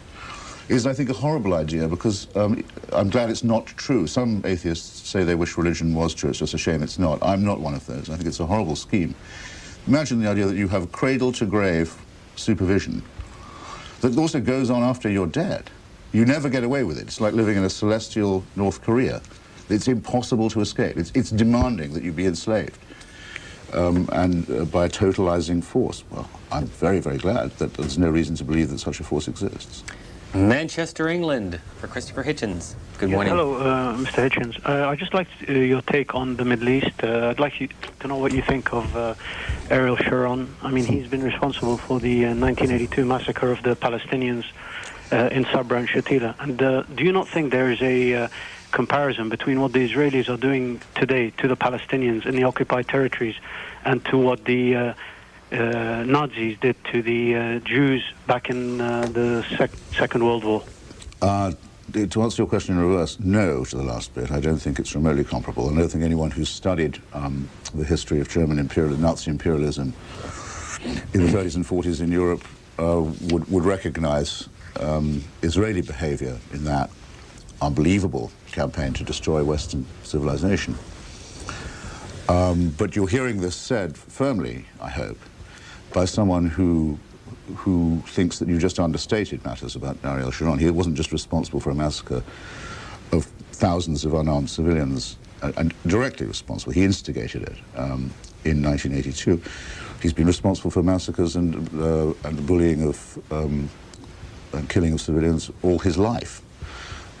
is, I think, a horrible idea because um, I'm glad it's not true. Some atheists say they wish religion was true. It's just a shame it's not. I'm not one of those. I think it's a horrible scheme. Imagine the idea that you have cradle-to-grave supervision that also goes on after you're dead. You never get away with it. It's like living in a celestial North Korea. It's impossible to escape. It's, it's demanding that you be enslaved. Um, and uh, by a totalizing force. Well, I'm very, very glad that there's no reason to believe that such a force exists. Manchester, England, for Christopher Hitchens. Good morning. hello, uh, Mr. Hitchens. Uh, I'd just like uh, your take on the Middle East. Uh, I'd like you to know what you think of uh, Ariel Sharon. I mean, he's been responsible for the 1982 massacre of the Palestinians in Sabra and Shatila. And do you not think there is a comparison between what the Israelis are doing today to the Palestinians in the occupied territories and to what the uh, Nazis did to the uh, Jews back in uh, the sec Second World War? Uh, to answer your question in reverse, no to the last bit. I don't think it's remotely comparable. I don't think anyone who's studied um, the history of German imperialism, Nazi imperialism in the 30s and 40s in Europe uh, would, would recognize um, Israeli behavior in that unbelievable campaign to destroy Western civilization. Um, but you're hearing this said firmly, I hope, by someone who who thinks that you just understated matters about Ariel Sharon. He wasn't just responsible for a massacre of thousands of unarmed civilians, and, and directly responsible. He instigated it um, in 1982. He's been responsible for massacres and, uh, and bullying of um, and killing of civilians all his life.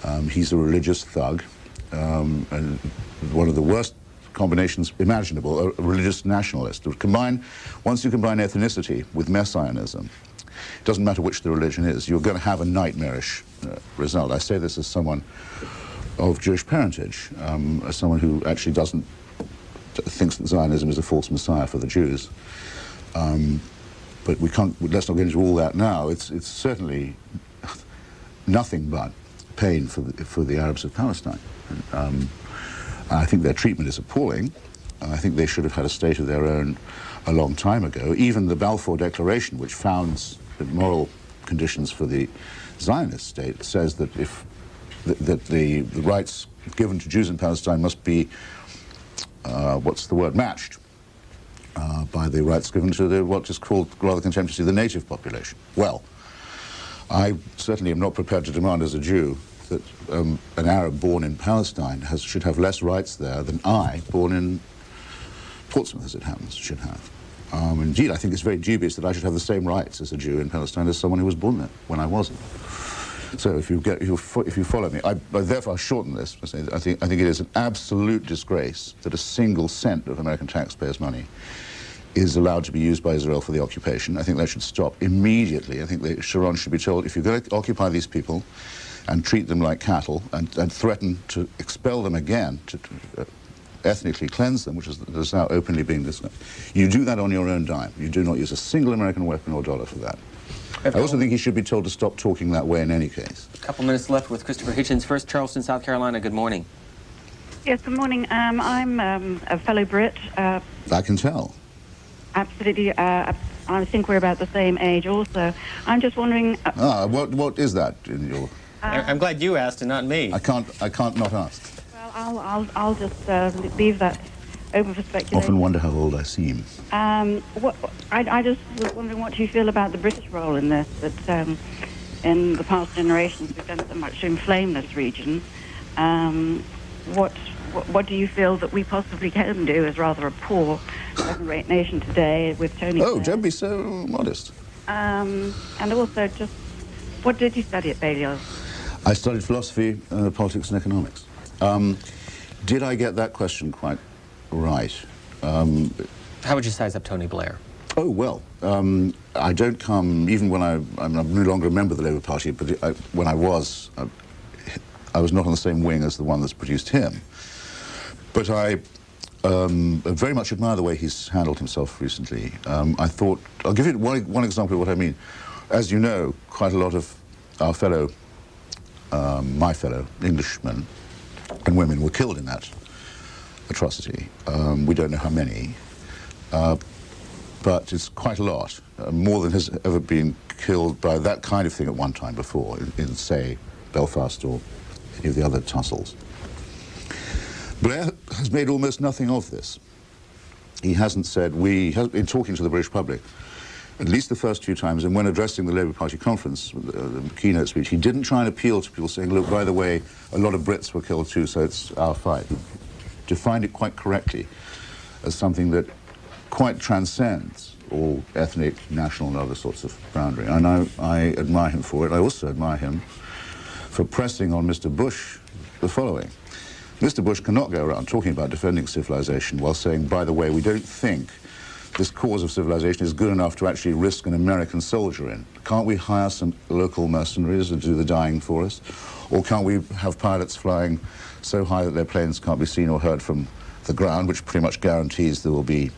Um, he's a religious thug, um, and one of the worst combinations imaginable, a, religious nationalist. Combine, once you combine ethnicity with messianism, it doesn't matter which the religion is, you're going to have a nightmarish uh, result. I say this as someone of Jewish parentage, um, as someone who actually doesn't thinks that Zionism is a false messiah for the Jews. Um, but we can't, let's not get into all that now. It's, it's certainly nothing but pain for the, for the Arabs of Palestine. Um, I think their treatment is appalling. I think they should have had a state of their own a long time ago. Even the Balfour Declaration, which founds moral conditions for the Zionist state, says that if th that the, the rights given to Jews in Palestine must be, uh, what's the word, matched uh, by the rights given to the, what is called rather contemptuously the native population. Well, I certainly am not prepared to demand as a Jew that um, an Arab born in Palestine has, should have less rights there than I, born in Portsmouth, as it happens, should have. Um, indeed, I think it's very dubious that I should have the same rights as a Jew in Palestine as someone who was born there when I wasn't. So if you get, if you, follow me, I, I therefore shorten this. I think, I think it is an absolute disgrace that a single cent of American taxpayers' money is allowed to be used by Israel for the occupation. I think that should stop immediately. I think that Sharon should be told, if you're going to occupy these people, and treat them like cattle and, and threaten to expel them again, to, to uh, ethnically cleanse them, which is, is now openly being discussed. You do that on your own dime. You do not use a single American weapon or dollar for that. I also think he should be told to stop talking that way in any case. A couple minutes left with Christopher Hitchens. First, Charleston, South Carolina. Good morning. Yes, good morning. Um, I'm um, a fellow Brit. Uh, I can tell. Absolutely. Uh, I think we're about the same age also. I'm just wondering... Uh, ah, what, what is that in your... I'm glad you asked and not me. I can't, I can't not ask. Well, I'll, I'll, I'll just uh, leave that open for speculation. Often wonder how old I seem. Um, what, I, I just was wondering what you feel about the British role in this, that um, in the past generations we've done so much to inflame this region. Um, what, what, what do you feel that we possibly can do as rather a poor second-rate nation today with Tony Oh, Blair? don't be so modest. Um, and also just, what did you study at Balliol? I studied philosophy, uh, politics and economics. Um, did I get that question quite right? Um, How would you size up Tony Blair? Oh, well, um, I don't come, even when I, I'm no longer a member of the Labour Party, but I, when I was, I, I was not on the same wing as the one that's produced him. But I um, very much admire the way he's handled himself recently. Um, I thought, I'll give you one, one example of what I mean. As you know, quite a lot of our fellow, um, my fellow Englishmen and women were killed in that atrocity. Um, we don't know how many, uh, but it's quite a lot, uh, more than has ever been killed by that kind of thing at one time before, in, in say, Belfast or any of the other tussles. Blair has made almost nothing of this. He hasn't said, we, has been talking to the British public, at least the first few times, and when addressing the Labour Party conference, uh, the keynote speech, he didn't try and appeal to people saying, look, by the way, a lot of Brits were killed too, so it's our fight. Defined it quite correctly as something that quite transcends all ethnic, national, and other sorts of boundary. And I, I admire him for it. I also admire him for pressing on Mr. Bush the following. Mr. Bush cannot go around talking about defending civilization while saying, by the way, we don't think this cause of civilization is good enough to actually risk an American soldier in. Can't we hire some local mercenaries to do the dying for us? Or can't we have pilots flying so high that their planes can't be seen or heard from the ground, which pretty much guarantees there will be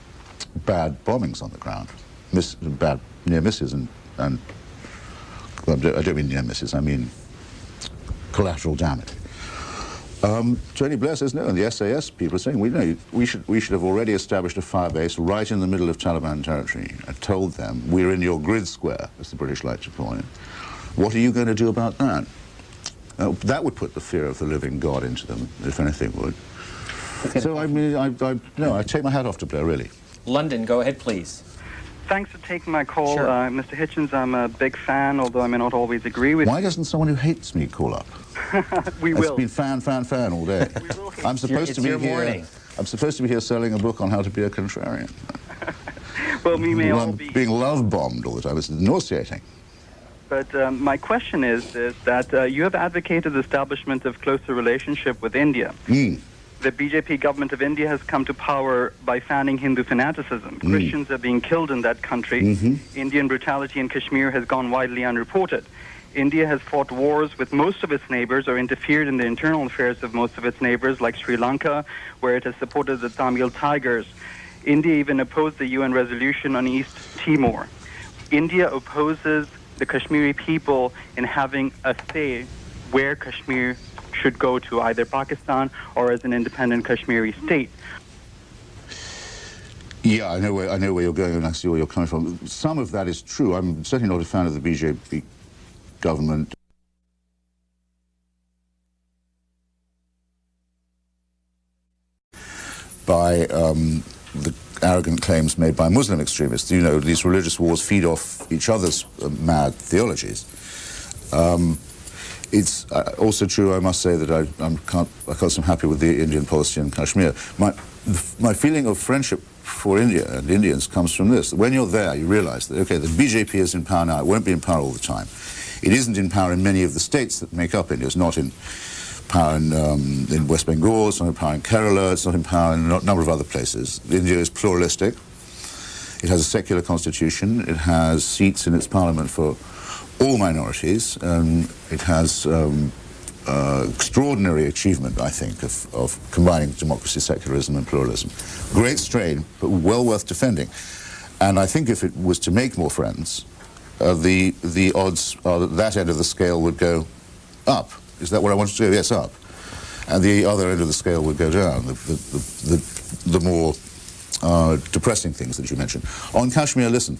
bad bombings on the ground, miss, bad near misses and, and I don't mean near misses, I mean collateral damage. Um, Tony Blair says no, and the SAS people are saying we know we should we should have already established a fire base right in the middle of Taliban territory and told them we're in your grid square, as the British like to call it. What are you going to do about that? Uh, that would put the fear of the living God into them, if anything would. So I mean, I, I, no, I take my hat off to Blair, really. London, go ahead, please. Thanks for taking my call, Sure. uh, Mr. Hitchens. I'm a big fan, although I may not always agree with Why doesn't someone who hates me call up? you. we It's will. been fan, fan, fan all day. I'm supposed it's to be your here. morning. I'm supposed to be here selling a book on how to be a contrarian. well, we may Well, all be. being love bombed all the time. It's nauseating. But um, my question is, is that uh, you have advocated the establishment of closer relationship with India. Mm. The BJP government of India has come to power by fanning Hindu fanaticism. Mm. Christians are being killed in that country. Mhm. Indian brutality in Kashmir has gone widely unreported. India has fought wars with most of its neighbors or interfered in the internal affairs of most of its neighbors, like Sri Lanka, where it has supported the Tamil Tigers. India even opposed the UN resolution on East Timor. India opposes the Kashmiri people in having a say where Kashmir should go to, either Pakistan or as an independent Kashmiri state. Yeah, I know where I know where you're going, and I see where you're coming from. Some of that is true. I'm certainly not a fan of the BJP government. By um, the arrogant claims made by Muslim extremists. You know, these religious wars feed off each other's uh, mad theologies. Um, it's uh, also true, I must say, that I, I'm can't, I can't am happy with the Indian policy in Kashmir. My, my feeling of friendship for India and Indians comes from this. When you're there, you realize that, okay, the BJP is in power now. It won't be in power all the time. It isn't in power in many of the states that make up India. It's not in power in, um, in West Bengal, it's not in power in Kerala, it's not in power in a number of other places. India is pluralistic. It has a secular constitution. It has seats in its parliament for all minorities. Um, it has um, uh, extraordinary achievement, I think, of, of combining democracy, secularism, and pluralism. Great strain, but well worth defending. And I think if it was to make more friends, uh, the the odds are that that end of the scale would go up. Is that what I wanted to do? Yes, up. And the other end of the scale would go down. The the the, the, the more uh, depressing things that you mentioned. On Kashmir, listen.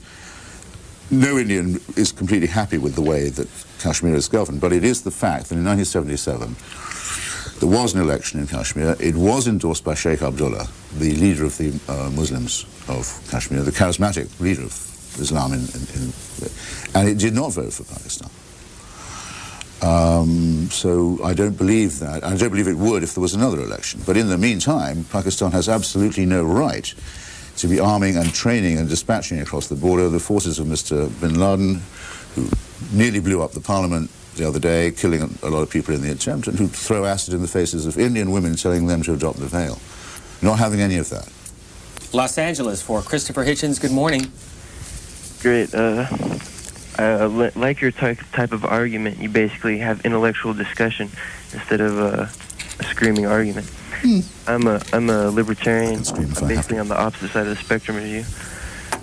No Indian is completely happy with the way that Kashmir is governed, but it is the fact that in 1977 there was an election in Kashmir. It was endorsed by Sheikh Abdullah, the leader of the uh, Muslims of Kashmir, the charismatic leader of Islam, in, in, in, and it did not vote for Pakistan. Um, so I don't believe that. I don't believe it would if there was another election. But in the meantime, Pakistan has absolutely no right to be arming and training and dispatching across the border the forces of Mr. bin Laden, who nearly blew up the parliament the other day, killing a lot of people in the attempt, and who throw acid in the faces of Indian women telling them to adopt the veil. Not having any of that. Los Angeles for Christopher Hitchens. Good morning. Great. Uh, I like your type type of argument. You basically have intellectual discussion instead of uh, a screaming argument. I'm a I'm a libertarian. I'm basically on the opposite side of the spectrum as you.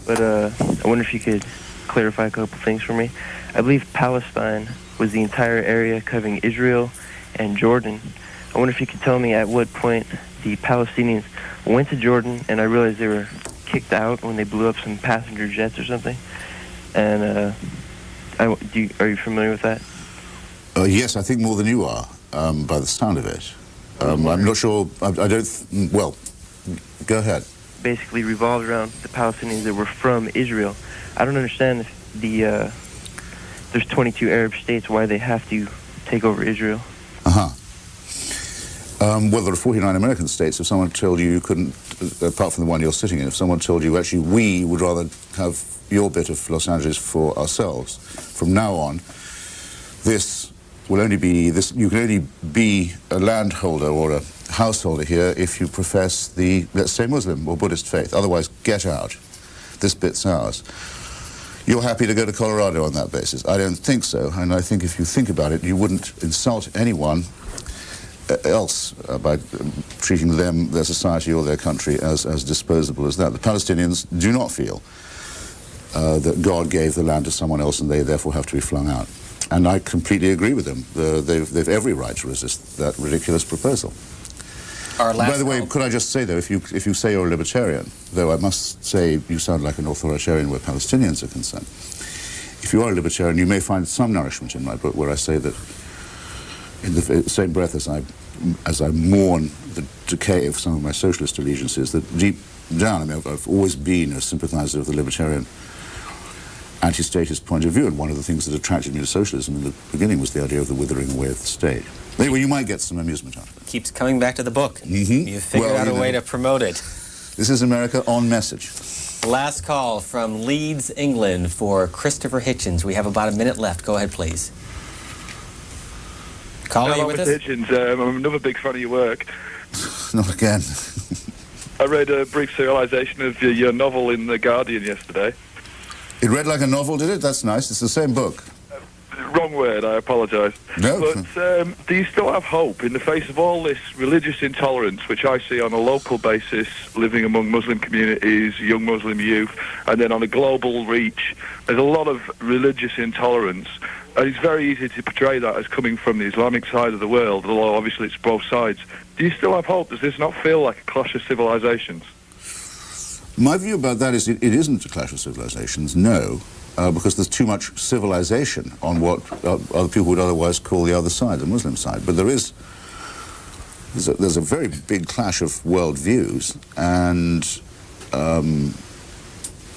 But uh, I wonder if you could clarify a couple things for me. I believe Palestine was the entire area covering Israel and Jordan. I wonder if you could tell me at what point the Palestinians went to Jordan, and I realized they were kicked out when they blew up some passenger jets or something. And uh, I, do you, are you familiar with that? Uh, yes, I think more than you are, um, by the sound of it. Um, I'm not sure. I, I don't. Th- well, go ahead. Basically revolved around the Palestinians that were from Israel. I don't understand if the uh, there's 22 Arab states why they have to take over Israel. Uh huh. Um, well, there are 49 American states. If someone told you you couldn't, uh, apart from the one you're sitting in, if someone told you actually we would rather have your bit of Los Angeles for ourselves, from now on, this will only be this. You can only be a landholder or a householder here if you profess the, let's say, Muslim or Buddhist faith. Otherwise, get out. This bit's ours. You're happy to go to Colorado on that basis? I don't think so. And I think if you think about it, you wouldn't insult anyone uh, else uh, by um, treating them, their society or their country as, as disposable as that. The Palestinians do not feel uh, that God gave the land to someone else and they therefore have to be flung out. And I completely agree with them. Uh, they've, they've every right to resist that ridiculous proposal. By the way, could I just say, though, if you, if you say you're a libertarian, though I must say you sound like an authoritarian where Palestinians are concerned, if you are a libertarian, you may find some nourishment in my book where I say that in the same breath as I, as I mourn the decay of some of my socialist allegiances, that deep down, I mean, I've, I've always been a sympathizer of the libertarian anti-statist point of view, and one of the things that attracted me to socialism in the beginning was the idea of the withering away of the state. Anyway, you might get some amusement out of it. Keeps coming back to the book. Mm-hmm. You've figured Well, out a you way know. to promote it. This is America on message. Last call from Leeds, England for Christopher Hitchens. We have about a minute left. Go ahead, please. Caller, Hello, you with us? Hitchens. Um, I'm another big fan of your work. Not again. I read a brief serialization of your, your novel in The Guardian yesterday. It read like a novel, did it? That's nice. It's the same book. Wrong word, I apologise. No. But um, do you still have hope in the face of all this religious intolerance, which I see on a local basis, living among Muslim communities, young Muslim youth, and then on a global reach? There's a lot of religious intolerance. And it's very easy to portray that as coming from the Islamic side of the world, although obviously it's both sides. Do you still have hope? Does this not feel like a clash of civilizations? My view about that is it, it isn't a clash of civilizations, no, uh, because there's too much civilization on what uh, other people would otherwise call the other side, the Muslim side. But there is, there's a, there's a very big clash of world views, and um,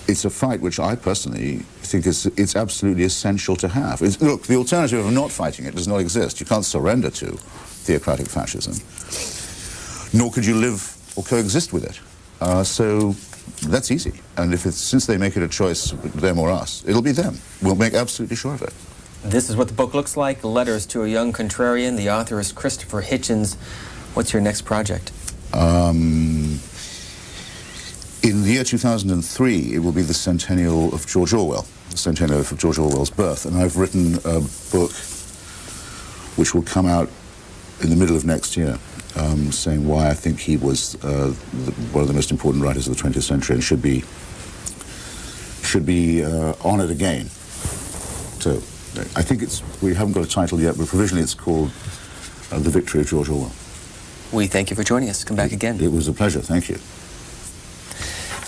it's a fight which I personally think is it's absolutely essential to have. It's, look, the alternative of not fighting it does not exist. You can't surrender to theocratic fascism, nor could you live or coexist with it. Uh, so that's easy. And if it's, since they make it a choice, them or us, it'll be them. We'll make absolutely sure of it. This is what the book looks like Letters to a Young Contrarian. The author is Christopher Hitchens. What's your next project? Um, In the year 2003, it will be the centennial of George Orwell, the centennial of George Orwell's birth, and I've written a book which will come out in the middle of next year, um, saying why I think he was uh, the, one of the most important writers of the 20th century and should be should be uh, honoured again. So I think it's we haven't got a title yet, but provisionally it's called uh, The Victory of George Orwell. We thank you for joining us. Come back again. It was a pleasure. Thank you.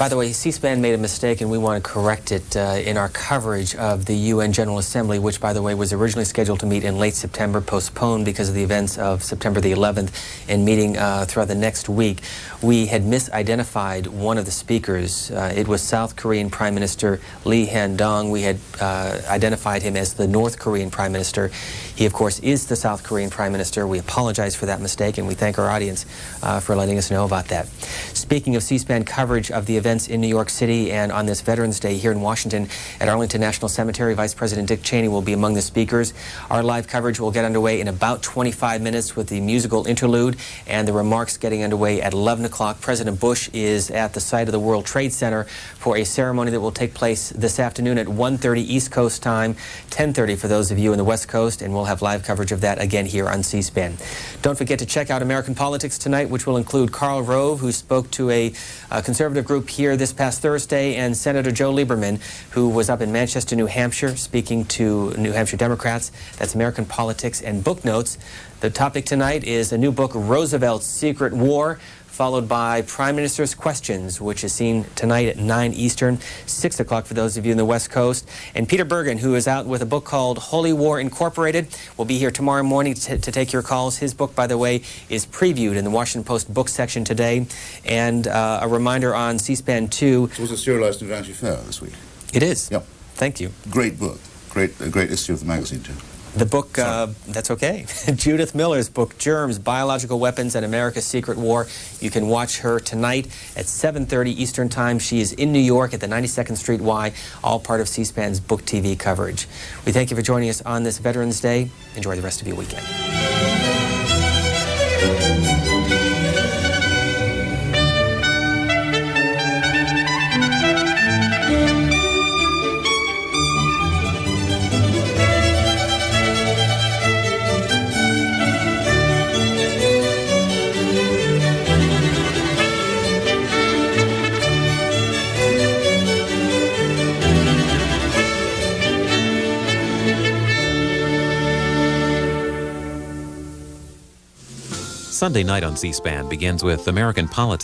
By the way, C-SPAN made a mistake, and we want to correct it uh, in our coverage of the UN General Assembly, which, by the way, was originally scheduled to meet in late September, postponed because of the events of September the 11th, and meeting uh, throughout the next week. We had misidentified one of the speakers. Uh, it was South Korean Prime Minister Lee Han-dong. We had uh, identified him as the North Korean Prime Minister. He, of course, is the South Korean Prime Minister. We apologize for that mistake, and we thank our audience uh, for letting us know about that. Speaking of C-SPAN coverage of the events in New York City and on this Veterans Day here in Washington at Arlington National Cemetery, Vice President Dick Cheney will be among the speakers. Our live coverage will get underway in about 25 minutes with the musical interlude and the remarks getting underway at 11 o'clock. President Bush is at the site of the World Trade Center for a ceremony that will take place this afternoon at 1.30 East Coast time, 10.30 for those of you in the West Coast, and we'll have live coverage of that again here on C-SPAN. Don't forget to check out American Politics tonight, which will include Karl Rove, who spoke to a, a conservative group here this past Thursday, and Senator Joe Lieberman, who was up in Manchester, New Hampshire, speaking to New Hampshire Democrats. That's American Politics and Book Notes. The topic tonight is a new book, Roosevelt's Secret War, followed by Prime Minister's Questions, which is seen tonight at 9 Eastern, 6 o'clock for those of you in the West Coast. And Peter Bergen, who is out with a book called Holy War Incorporated, will be here tomorrow morning to, to take your calls. His book, by the way, is previewed in the Washington Post book section today. And uh, a reminder on C-SPAN 2. It was a serialized in Vanity Fair this week. It is? Yep. Thank you. Great book. Great, a great issue of the magazine, too. The book, uh, that's okay. Judith Miller's book, Germs, Biological Weapons and America's Secret War. You can watch her tonight at 7.30 Eastern Time. She is in New York at the 92nd Street Y, all part of C-SPAN's Book TV coverage. We thank you for joining us on this Veterans Day. Enjoy the rest of your weekend. Sunday night on C-SPAN begins with American politics.